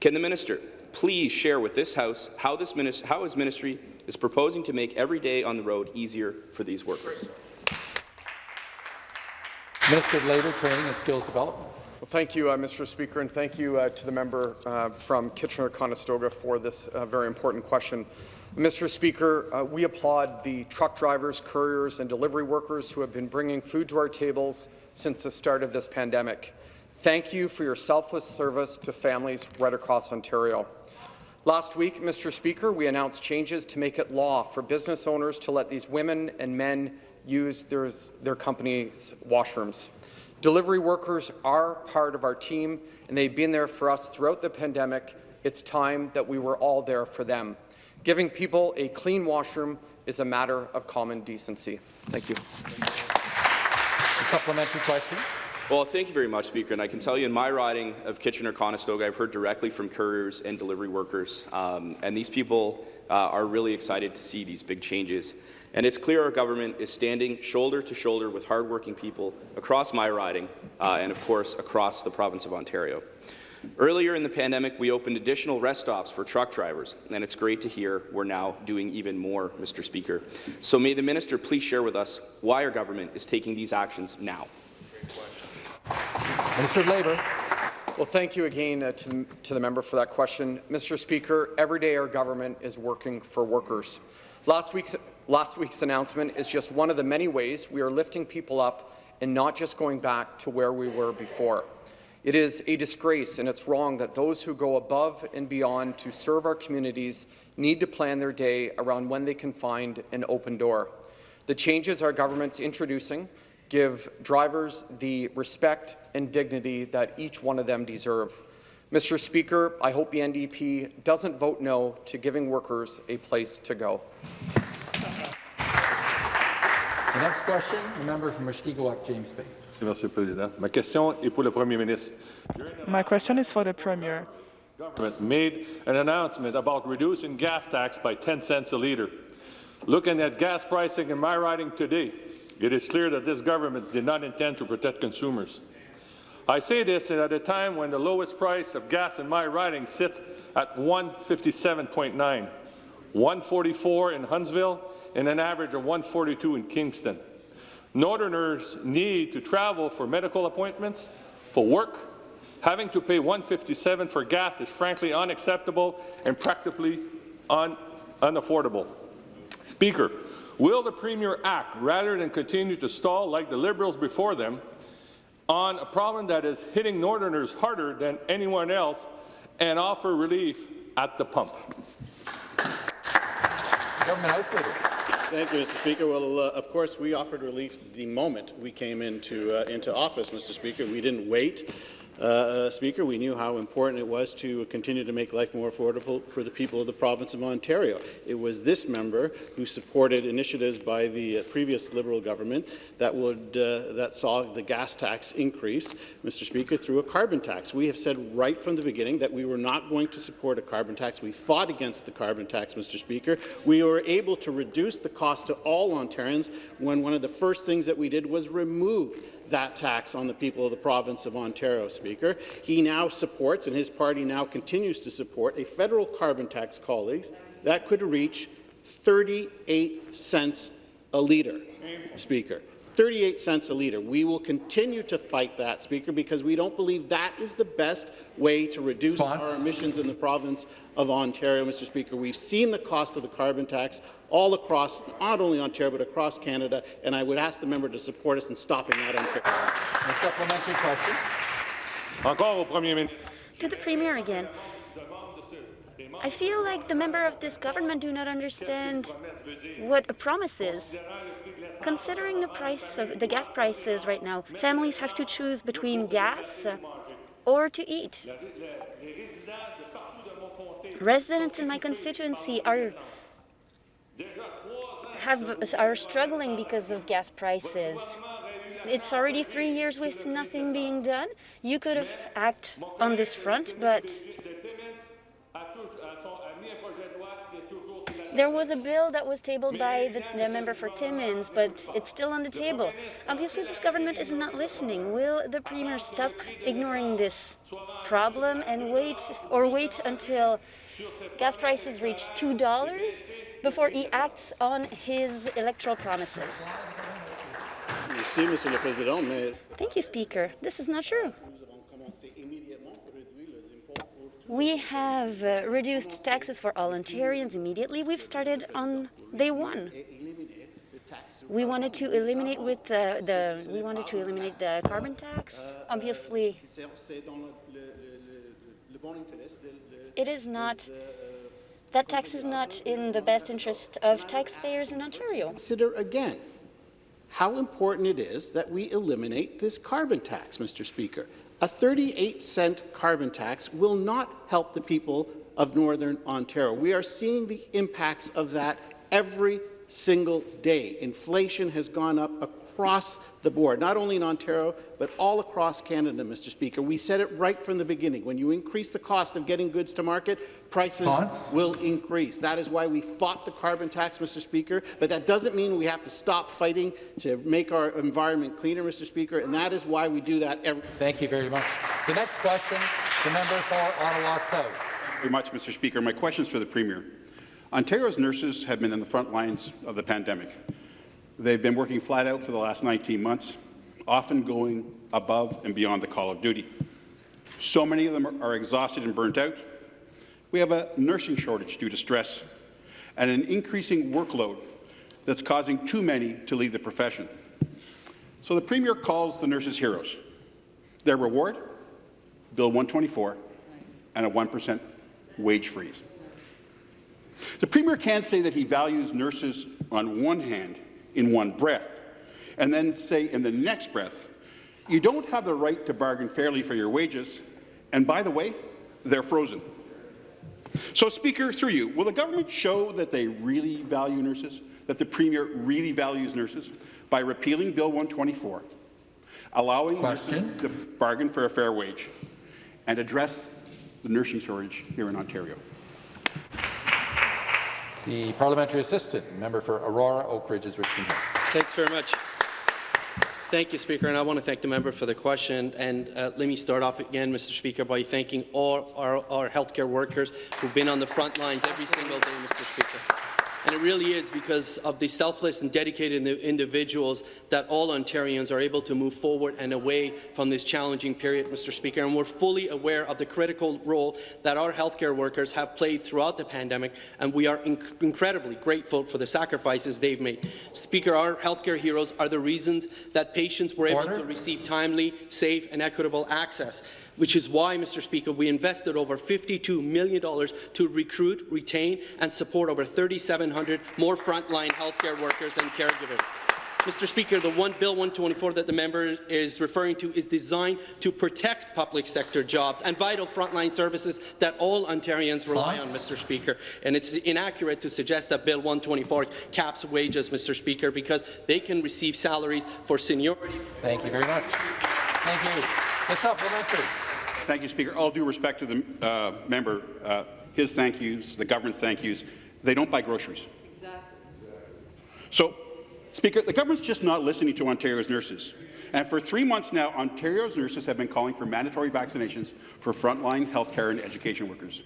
Speaker 16: Can the minister please share with this House how, this how his ministry is proposing to make every day on the road easier for these workers?
Speaker 1: Minister of Labour, Training and Skills Development.
Speaker 8: Well, thank you, uh, Mr. Speaker, and thank you uh, to the member uh, from Kitchener-Conestoga for this uh, very important question. Mr. Speaker, uh, we applaud the truck drivers, couriers, and delivery workers who have been bringing food to our tables since the start of this pandemic. Thank you for your selfless service to families right across Ontario. Last week, Mr. Speaker, we announced changes to make it law for business owners to let these women and men use their, their company's washrooms. Delivery workers are part of our team, and they've been there for us throughout the pandemic. It's time that we were all there for them. Giving people a clean washroom is a matter of common decency. Thank you.
Speaker 1: A supplementary question.
Speaker 16: Well, thank you very much, Speaker. And I can tell you in my riding of Kitchener-Conestoga, I've heard directly from couriers and delivery workers, um, and these people uh, are really excited to see these big changes. And it's clear our government is standing shoulder to shoulder with hardworking people across my riding uh, and, of course, across the province of Ontario. Earlier in the pandemic, we opened additional rest stops for truck drivers, and it's great to hear we're now doing even more, Mr. Speaker. So may the minister please share with us why our government is taking these actions now.
Speaker 1: Minister of Labour.
Speaker 8: Well, thank you again uh, to, to the member for that question. Mr. Speaker, every day our government is working for workers. Last week's, last week's announcement is just one of the many ways we are lifting people up and not just going back to where we were before. It is a disgrace and it's wrong that those who go above and beyond to serve our communities need to plan their day around when they can find an open door. The changes our government's introducing give drivers the respect and dignity that each one of them deserve. Mr. Speaker, I hope the NDP doesn't vote no to giving workers a place to go.
Speaker 1: The next question, the member from Mushkegowuk, James Bay.
Speaker 17: Monsieur le Président. Ma question est pour le Premier ministre.
Speaker 18: My question is for the Premier.
Speaker 17: Government made an announcement about reducing gas tax by 10 cents a litre. Looking at gas pricing in my riding today, it is clear that this government did not intend to protect consumers. I say this at a time when the lowest price of gas in my riding sits at 157.9, 144 in Huntsville, and an average of 142 in Kingston. Northerners need to travel for medical appointments, for work. Having to pay 157 for gas is frankly unacceptable and practically un unaffordable. Speaker, Will the Premier act rather than continue to stall like the Liberals before them on a problem that is hitting Northerners harder than anyone else and offer relief at the pump?
Speaker 1: Government House Leader.
Speaker 10: Thank you, Mr. Speaker. Well, uh, of course, we offered relief the moment we came into uh, into office, Mr. Speaker. We didn't wait. Uh, uh, Speaker, we knew how important it was to continue to make life more affordable for the people of the province of Ontario. It was this member who supported initiatives by the uh, previous Liberal government that would uh, that saw the gas tax increase, Mr. Speaker, through a carbon tax. We have said right from the beginning that we were not going to support a carbon tax. We fought against the carbon tax, Mr. Speaker. We were able to reduce the cost to all Ontarians when one of the first things that we did was remove that tax on the people of the province of Ontario, Speaker. He now supports, and his party now continues to support, a federal carbon tax, colleagues, that could reach 38 cents a litre, Speaker. 38 cents a litre. We will continue to fight that, Speaker, because we don't believe that is the best way to reduce Response. our emissions in the province of Ontario, Mr. Speaker. We've seen the cost of the carbon tax all across, not only Ontario, but across Canada, and I would ask the member to support us in stopping that unfair.
Speaker 1: A supplementary question.
Speaker 17: Encore au Premier ministre.
Speaker 19: To the Premier again. I feel like the member of this government do not understand what a promise is. Considering the price of the gas prices right now, families have to choose between gas or to eat. Residents in my constituency are have are struggling because of gas prices. It's already three years with nothing being done. You could have acted on this front, but There was a bill that was tabled by the, the, member for Timmins, but it's still on the table. Obviously, this government is not listening. Will the Premier stop ignoring this problem and wait, or wait until gas prices reach $2 before he acts on his electoral promises? Thank you, Speaker. This is not true. We have uh, reduced taxes for all Ontarians immediately. We've started on day one. We wanted to eliminate with uh, the we wanted to eliminate the carbon tax. Obviously, it is not that tax is not in the best interest of taxpayers in Ontario.
Speaker 10: Consider again how important it is that we eliminate this carbon tax, Mr. Speaker. A 38 cent carbon tax will not help the people of Northern Ontario. We are seeing the impacts of that every single day. Inflation has gone up across the board, not only in Ontario, but all across Canada, Mr. Speaker. We said it right from the beginning. When you increase the cost of getting goods to market, prices will increase. That is why we fought the carbon tax, Mr. Speaker, but that doesn't mean we have to stop fighting to make our environment cleaner, Mr. Speaker, and that is why we do that every
Speaker 1: Thank you very much. The next question, the member for Ottawa South.
Speaker 20: Thank you very much, Mr. Speaker. My question is for the Premier. Ontario's nurses have been in the front lines of the pandemic. They've been working flat out for the last 19 months, often going above and beyond the call of duty. So many of them are exhausted and burnt out. We have a nursing shortage due to stress and an increasing workload that's causing too many to leave the profession. So the Premier calls the nurses heroes. Their reward? Bill 124 and a 1% wage freeze. The Premier can't say that he values nurses on one hand in one breath, and then say in the next breath, you don't have the right to bargain fairly for your wages, and by the way, they're frozen. So, Speaker, through you, will the government show that they really value nurses, that the Premier really values nurses, by repealing Bill 124, allowing Question. nurses to bargain for a fair wage, and address the nursing shortage here in Ontario?
Speaker 1: The parliamentary assistant, member for Aurora, Oak Ridges, Richmond Hill.
Speaker 13: Thanks very much. Thank you, Speaker, and I want to thank the member for the question. And uh, let me start off again, Mr. Speaker, by thanking all our, our healthcare workers who've been on the front lines every single day, Mr. Speaker. And it really is because of the selfless and dedicated individuals that all Ontarians are able to move forward and away from this challenging period, Mr. Speaker. And we're fully aware of the critical role that our healthcare workers have played throughout the pandemic, and we are inc incredibly grateful for the sacrifices they've made. Speaker, our healthcare heroes are the reasons that patients were Order. able to receive timely, safe, and equitable access which is why, Mr. Speaker, we invested over $52 million to recruit, retain and support over 3,700 more frontline healthcare workers and caregivers. Mr. Speaker, the one Bill 124 that the member is referring to is designed to protect public sector jobs and vital frontline services that all Ontarians rely on, Mr. Speaker. And it's inaccurate to suggest that Bill 124 caps wages, Mr. Speaker, because they can receive salaries for seniority.
Speaker 1: Thank you very much. Thank you. The supplementary.
Speaker 20: Thank you, Speaker. All due respect to the uh, member, uh, his thank yous, the government's thank yous, they don't buy groceries. Exactly. So, Speaker, the government's just not listening to Ontario's nurses. And for three months now, Ontario's nurses have been calling for mandatory vaccinations for frontline healthcare and education workers.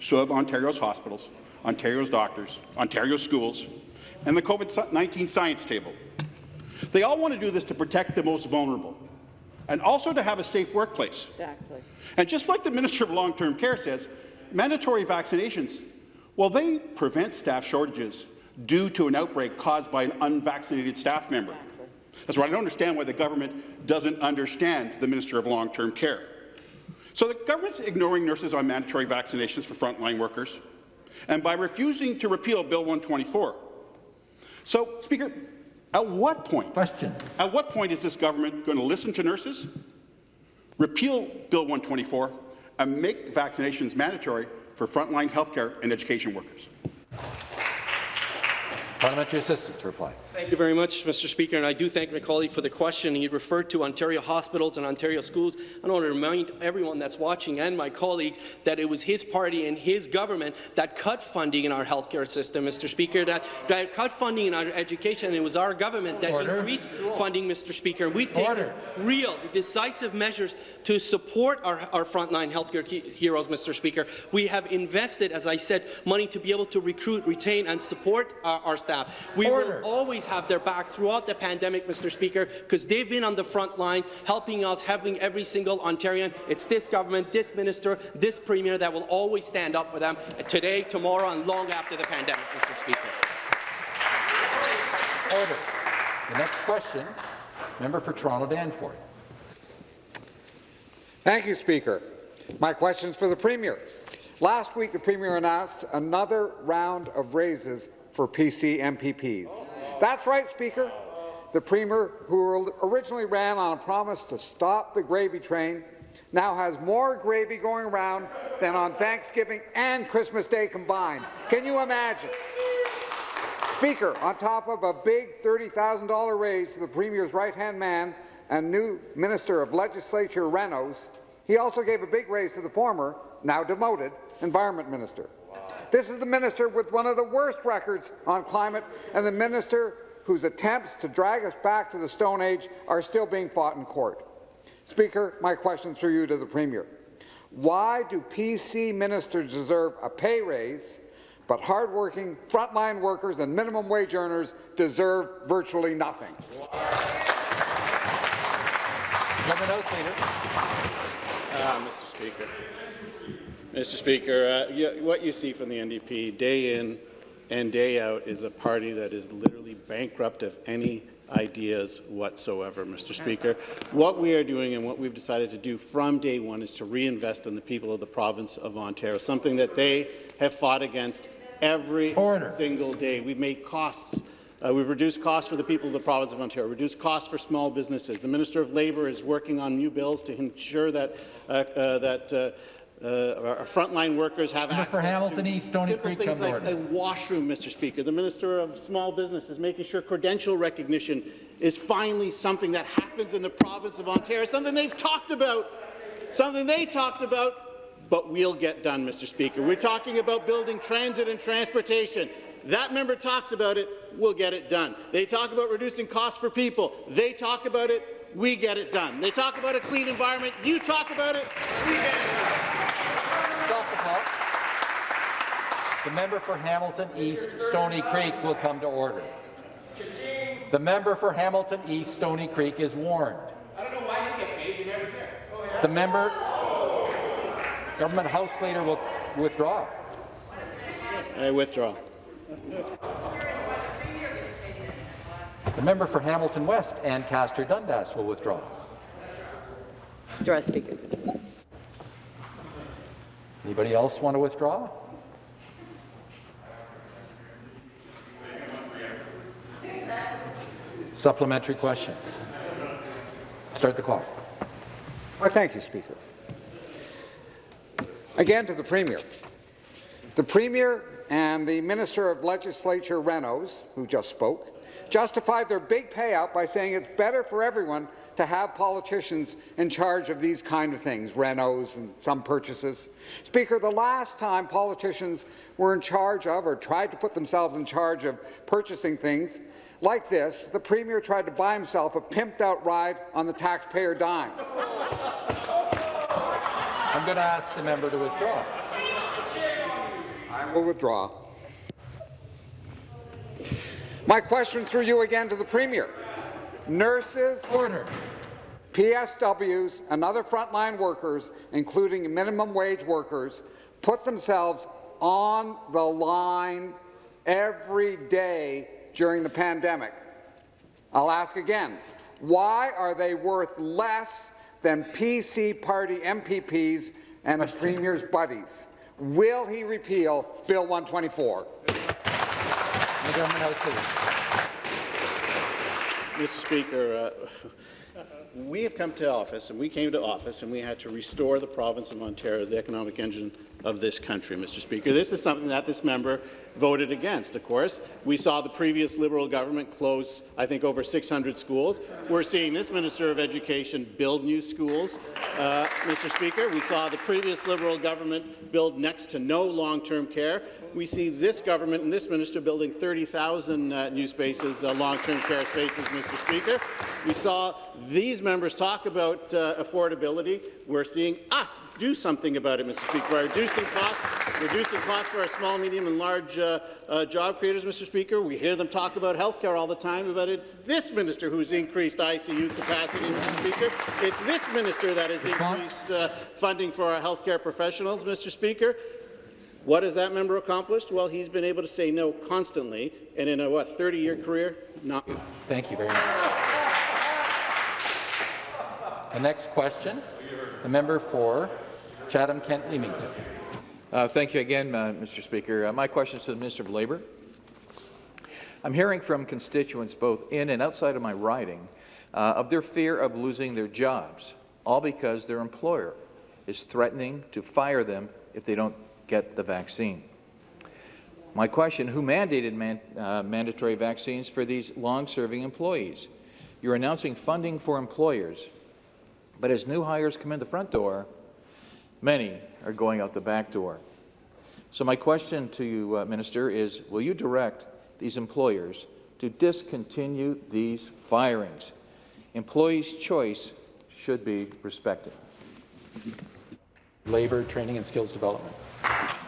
Speaker 20: So have Ontario's hospitals, Ontario's doctors, Ontario's schools, and the COVID-19 science table. They all want to do this to protect the most vulnerable and also to have a safe workplace.
Speaker 11: Exactly.
Speaker 20: And just like the Minister of Long-Term Care says, mandatory vaccinations, well, they prevent staff shortages due to an outbreak caused by an unvaccinated staff member. That's why I don't understand why the government doesn't understand the Minister of Long-Term Care. So the government's ignoring nurses on mandatory vaccinations for frontline workers, and by refusing to repeal Bill 124. So, Speaker, at what point?
Speaker 1: Question.
Speaker 20: At what point is this government going to listen to nurses, repeal Bill 124, and make vaccinations mandatory for frontline healthcare and education workers?
Speaker 1: Parliamentary assistant to reply.
Speaker 13: Thank you very much, Mr. Speaker, and I do thank my colleague for the question. He referred to Ontario hospitals and Ontario schools. I want to remind everyone that's watching and my colleagues that it was his party and his government that cut funding in our healthcare system, Mr. Speaker, that, that cut funding in our education, and it was our government that
Speaker 1: Order.
Speaker 13: increased funding, Mr. Speaker. And we've taken
Speaker 1: Order.
Speaker 13: real, decisive measures to support our, our frontline healthcare he heroes, Mr. Speaker. We have invested, as I said, money to be able to recruit, retain, and support our, our staff. We
Speaker 1: Order.
Speaker 13: will always have their back throughout the pandemic, Mr. Speaker, because they've been on the front lines, helping us, helping every single Ontarian. It's this government, this minister, this premier that will always stand up for them today, tomorrow, and long after the pandemic, Mr. Speaker.
Speaker 1: Order. The next question, member for Toronto Danforth.
Speaker 21: Thank you, Speaker. My question is for the Premier. Last week, the Premier announced another round of raises for PC MPPs. That's right, Speaker. The Premier, who originally ran on a promise to stop the gravy train, now has more gravy going around than on Thanksgiving and Christmas Day combined. Can you imagine? Speaker, on top of a big $30,000 raise to the Premier's right-hand man and new Minister of Legislature Reynolds, he also gave a big raise to the former, now demoted, Environment Minister. This is the minister with one of the worst records on climate and the minister whose attempts to drag us back to the Stone Age are still being fought in court. Speaker, my question through you to the Premier. Why do PC ministers deserve a pay raise, but hardworking frontline workers and minimum wage earners deserve virtually nothing?
Speaker 1: Member House Leader.
Speaker 10: Uh, Mr. Speaker. Mr. Speaker, uh, you, what you see from the NDP day in and day out is a party that is literally bankrupt of any ideas whatsoever, Mr. Speaker. What we are doing and what we've decided to do from day one is to reinvest in the people of the province of Ontario, something that they have fought against every
Speaker 1: Order.
Speaker 10: single day. We've made costs uh, we've reduced costs for the people of the province of Ontario, reduced costs for small businesses. The Minister of Labour is working on new bills to ensure that, uh, uh, that uh, our frontline workers have
Speaker 1: Member
Speaker 10: access
Speaker 1: Hamilton
Speaker 10: to
Speaker 1: East, Stony
Speaker 10: simple
Speaker 1: Creek,
Speaker 10: things like
Speaker 1: order.
Speaker 10: a washroom, Mr. Speaker. The Minister of Small Business is making sure credential recognition is finally something that happens in the province of Ontario, something they've talked about, something they talked about, but we'll get done, Mr. Speaker. We're talking about building transit and transportation. That member talks about it, we'll get it done. They talk about reducing costs for people. They talk about it, we get it done. They talk about a clean environment, you talk about it, we get it done.
Speaker 1: Stop the clock. The member for Hamilton East, Stony Creek will come to order. The member for Hamilton East, Stony Creek is warned.
Speaker 10: I don't know why you get paid, you never care.
Speaker 1: The member, government House Leader will withdraw.
Speaker 10: I withdraw.
Speaker 1: The member for Hamilton West, Ancaster Dundas, will withdraw.
Speaker 11: Withdraw, Speaker.
Speaker 1: Anybody else want to withdraw? Supplementary question. Start the clock.
Speaker 21: Well, thank you, Speaker. Again to the Premier. The Premier and the Minister of Legislature Reynolds, who just spoke, justified their big payout by saying it's better for everyone to have politicians in charge of these kind of things, Renos and some purchases. Speaker, the last time politicians were in charge of or tried to put themselves in charge of purchasing things like this, the Premier tried to buy himself a pimped-out ride on the taxpayer dime.
Speaker 1: I'm going to ask the member to withdraw.
Speaker 21: I will withdraw. My question through you again to the Premier. nurses,
Speaker 1: Order.
Speaker 21: PSWs, and other frontline workers, including minimum wage workers, put themselves on the line every day during the pandemic. I'll ask again, why are they worth less than PC party MPPs and the Premier's buddies? Will he repeal Bill 124?
Speaker 1: The government house leader.
Speaker 10: Mr. Speaker, uh, we have come to office, and we came to office, and we had to restore the province of Ontario as the economic engine of this country, Mr. Speaker. This is something that this member voted against, of course. We saw the previous Liberal government close, I think, over 600 schools. We're seeing this Minister of Education build new schools. Uh, Mr. Speaker, we saw the previous Liberal government build next to no long-term care. We see this government and this minister building 30,000 uh, new spaces, uh, long-term care spaces, Mr. Speaker. We saw these members talk about uh, affordability. We're seeing us do something about it, Mr. Speaker, by reducing costs, reducing costs for our small, medium, and large uh, uh, job creators, Mr. Speaker. We hear them talk about health care all the time, but it's this minister who's increased ICU capacity, Mr. Speaker. It's this minister that has increased uh, funding for our health care professionals, Mr. Speaker. What has that member accomplished? Well, he's been able to say no constantly, and in a, what, 30-year career, not.
Speaker 1: Thank you very much. The next question, the member for Chatham-Kent Leamington.
Speaker 15: Uh, thank you again, uh, Mr. Speaker. Uh, my question is to the Minister of Labour. I'm hearing from constituents both in and outside of my riding uh, of their fear of losing their jobs, all because their employer is threatening to fire them if they don't get the vaccine. My question, who mandated man, uh, mandatory vaccines for these long-serving employees? You're announcing funding for employers, but as new hires come in the front door, many are going out the back door. So my question to you, uh, Minister, is will you direct these employers to discontinue these firings? Employees' choice should be respected.
Speaker 1: Labour, Training and Skills Development.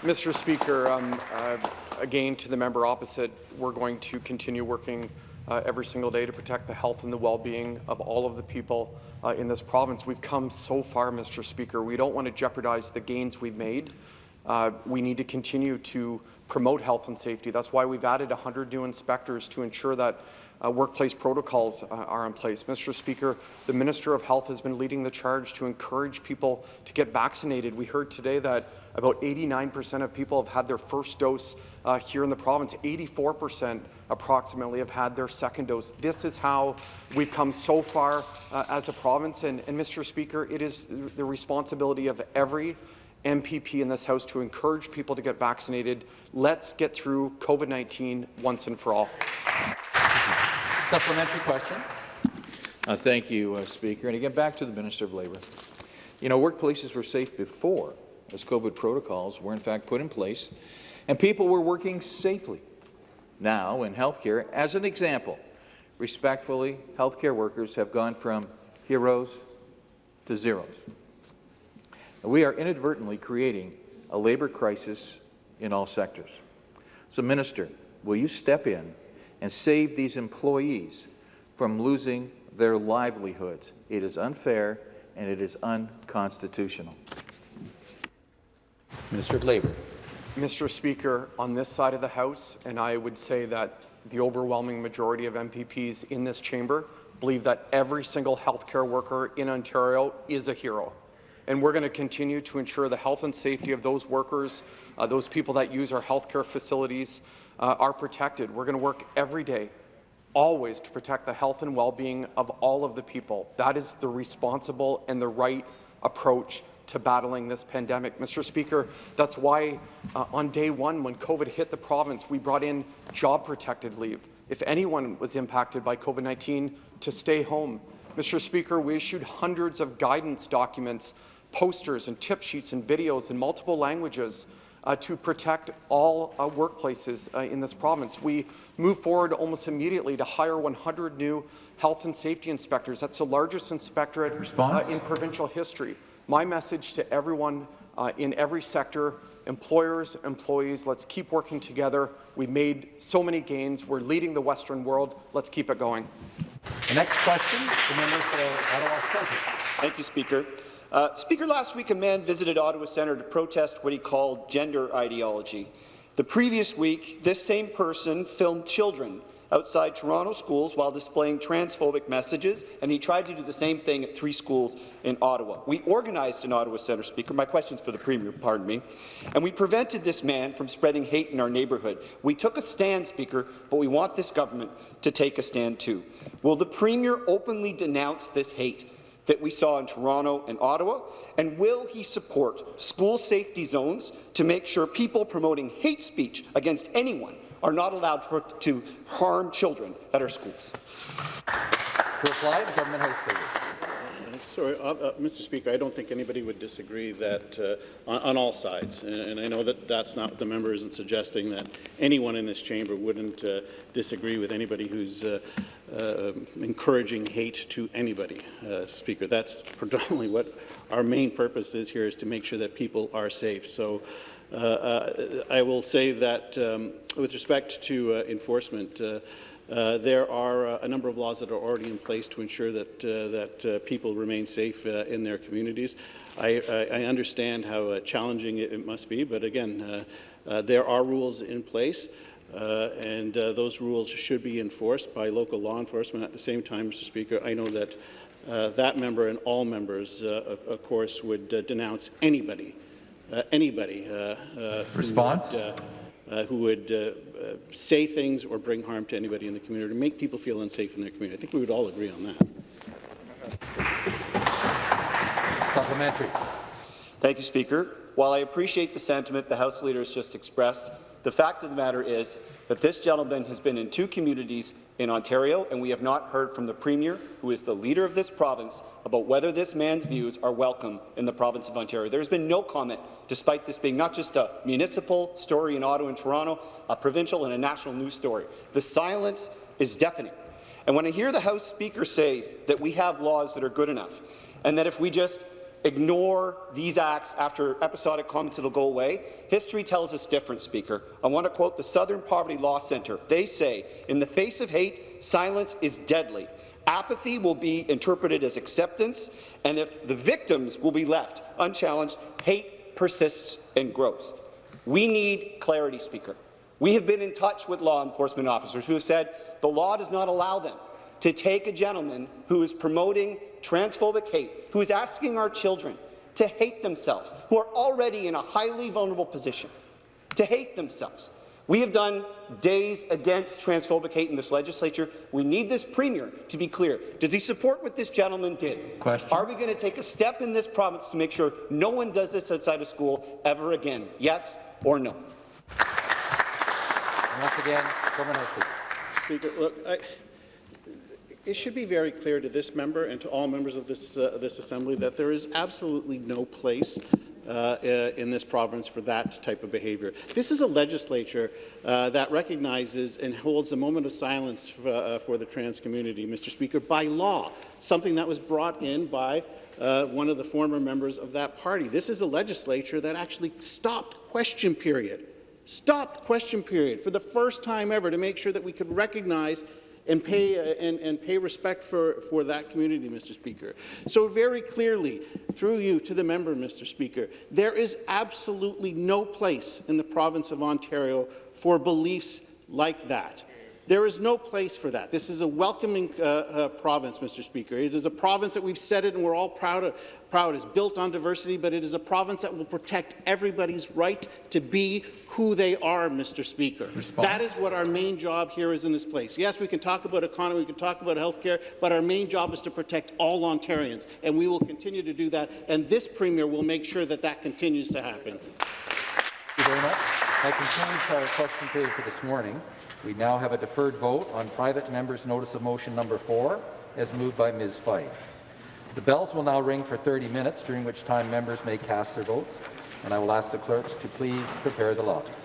Speaker 8: Mr. Speaker, um, uh, again, to the member opposite, we're going to continue working uh, every single day to protect the health and the well-being of all of the people uh, in this province. We've come so far, Mr. Speaker. We don't want to jeopardize the gains we've made. Uh, we need to continue to promote health and safety. That's why we've added 100 new inspectors to ensure that uh, workplace protocols uh, are in place. Mr. Speaker, the Minister of Health has been leading the charge to encourage people to get vaccinated. We heard today that about 89% of people have had their first dose uh, here in the province. 84% approximately have had their second dose. This is how we've come so far uh, as a province. And, and, Mr. Speaker, it is the responsibility of every MPP in this House to encourage people to get vaccinated. Let's get through COVID-19 once and for all.
Speaker 1: Supplementary question.
Speaker 15: Uh, thank you, uh, Speaker. And again, back to the Minister of Labour. You know, workplaces were safe before, as COVID protocols were in fact put in place, and people were working safely. Now, in healthcare, as an example, respectfully, healthcare workers have gone from heroes to zeros. We are inadvertently creating a labour crisis in all sectors. So, Minister, will you step in and save these employees from losing their livelihoods? It is unfair and it is unconstitutional.
Speaker 1: Minister of Labour.
Speaker 8: Mr. Speaker, on this side of the House, and I would say that the overwhelming majority of MPPs in this chamber believe that every single healthcare worker in Ontario is a hero and we're going to continue to ensure the health and safety of those workers, uh, those people that use our healthcare facilities uh, are protected. We're going to work every day, always to protect the health and well-being of all of the people. That is the responsible and the right approach to battling this pandemic. Mr. Speaker, that's why uh, on day one, when COVID hit the province, we brought in job-protected leave. If anyone was impacted by COVID-19, to stay home. Mr. Speaker, we issued hundreds of guidance documents posters and tip sheets and videos in multiple languages uh, to protect all uh, workplaces uh, in this province. We move forward almost immediately to hire 100 new health and safety inspectors. That's the largest inspectorate uh, in provincial history. My message to everyone uh, in every sector, employers, employees, let's keep working together. We've made so many gains. We're leading the Western world. Let's keep it going.
Speaker 1: The next question, the member for Ottawa Centre.
Speaker 22: Thank you, Speaker. Uh, Speaker, last week a man visited Ottawa Centre to protest what he called gender ideology. The previous week, this same person filmed children outside Toronto schools while displaying transphobic messages, and he tried to do the same thing at three schools in Ottawa. We organized an Ottawa Centre, Speaker. My question's for the Premier, pardon me. And we prevented this man from spreading hate in our neighbourhood. We took a stand, Speaker, but we want this government to take a stand too. Will the Premier openly denounce this hate? That we saw in Toronto and Ottawa? And will he support school safety zones to make sure people promoting hate speech against anyone are not allowed to, to harm children at our schools?
Speaker 1: To reply, the government house leader.
Speaker 10: Sorry, uh, uh, Mr. Speaker, I don't think anybody would disagree that uh, on, on, all sides, and, and, I know that that's not the member isn't suggesting that anyone in this chamber wouldn't uh, disagree with anybody who's uh, uh, encouraging hate to anybody, Speaker. That's predominantly what our main purpose is here is to make sure that people are safe. So. I will say that um, with respect to enforcement, uh, there are uh, a number of laws that are already in place to ensure that, uh, that uh, people remain safe uh, in their communities. I, I, I understand how challenging it, it, must be, but again, there are rules in place. Uh, and uh, those rules should be enforced by local law enforcement. At the same time, Mr. Speaker, I know that uh, that member and all members, of course, would denounce anybody, anybody.
Speaker 1: Response?
Speaker 10: Who would, uh, who would uh, uh, say things or bring harm to anybody in the community, make people feel unsafe in their community. I think we would all agree on
Speaker 22: that.
Speaker 1: Supplementary.
Speaker 22: Thank you, Speaker. While I appreciate the sentiment the House Leader has just expressed, the fact of the matter is that this gentleman has been in two communities in Ontario, and we have not heard from the Premier, who is the leader of this province, about whether this man's views are welcome in the province of Ontario. There has been no comment, despite this being not just a municipal story in Ottawa and Toronto, a provincial and a national news story. The silence is deafening. And when I hear the House Speaker say that we have laws that are good enough, and that if we just ignore these acts after episodic comments it'll go away. History tells us different, Speaker. I want to quote the Southern Poverty Law Centre. They say, in the face of hate, silence is deadly. Apathy will be interpreted as acceptance, and if the victims will be left unchallenged, hate persists and grows. We need clarity, Speaker. We have been in touch with law enforcement officers who have said the law does not allow them to take a gentleman who is promoting transphobic hate, who is asking our children to hate themselves, who are already in a highly vulnerable position, to hate themselves. We have done days against transphobic hate in this legislature. We need this premier to be clear. Does he support what this gentleman did?
Speaker 1: Question.
Speaker 22: Are we going to take a step in this province to make sure no one does this outside of school ever again? Yes or no?
Speaker 1: once again,
Speaker 10: Speaker, look, I, it should be very clear to this member and to all members of this, uh, this assembly that there is absolutely no place uh, in this province for that type of behaviour. This is a legislature uh, that recognizes and holds a moment of silence for, uh, for, the trans community, Mr. Speaker, by law, something that was brought in by uh, one of the former members of that party. This is a legislature that actually stopped question period, stopped question period for the first time ever to make sure that we could recognize and pay, uh, and, and pay respect for, for that community, Mr. Speaker. So very clearly, through you to the member, Mr. Speaker, there is absolutely no place in the province of Ontario for beliefs like that. There is no place for that. This is a welcoming uh, uh, province, Mr. Speaker. It is a province that we've said it and we're all proud of, proud is built on diversity, but it is a province that will protect everybody's right to be who they are, Mr. Speaker. Response. That is what our main job here is in this place. Yes, we can talk about economy, we can talk about health care, but our main job is to protect all Ontarians, and we will continue to do that, and this Premier will make sure that that continues to happen.
Speaker 1: Thank you very much. That concludes our question period for this morning. We now have a deferred vote on private member's notice of motion number four, as moved by Ms. Fife. The bells will now ring for 30 minutes, during which time members may cast their votes, and I will ask the clerks to please prepare the lobbies.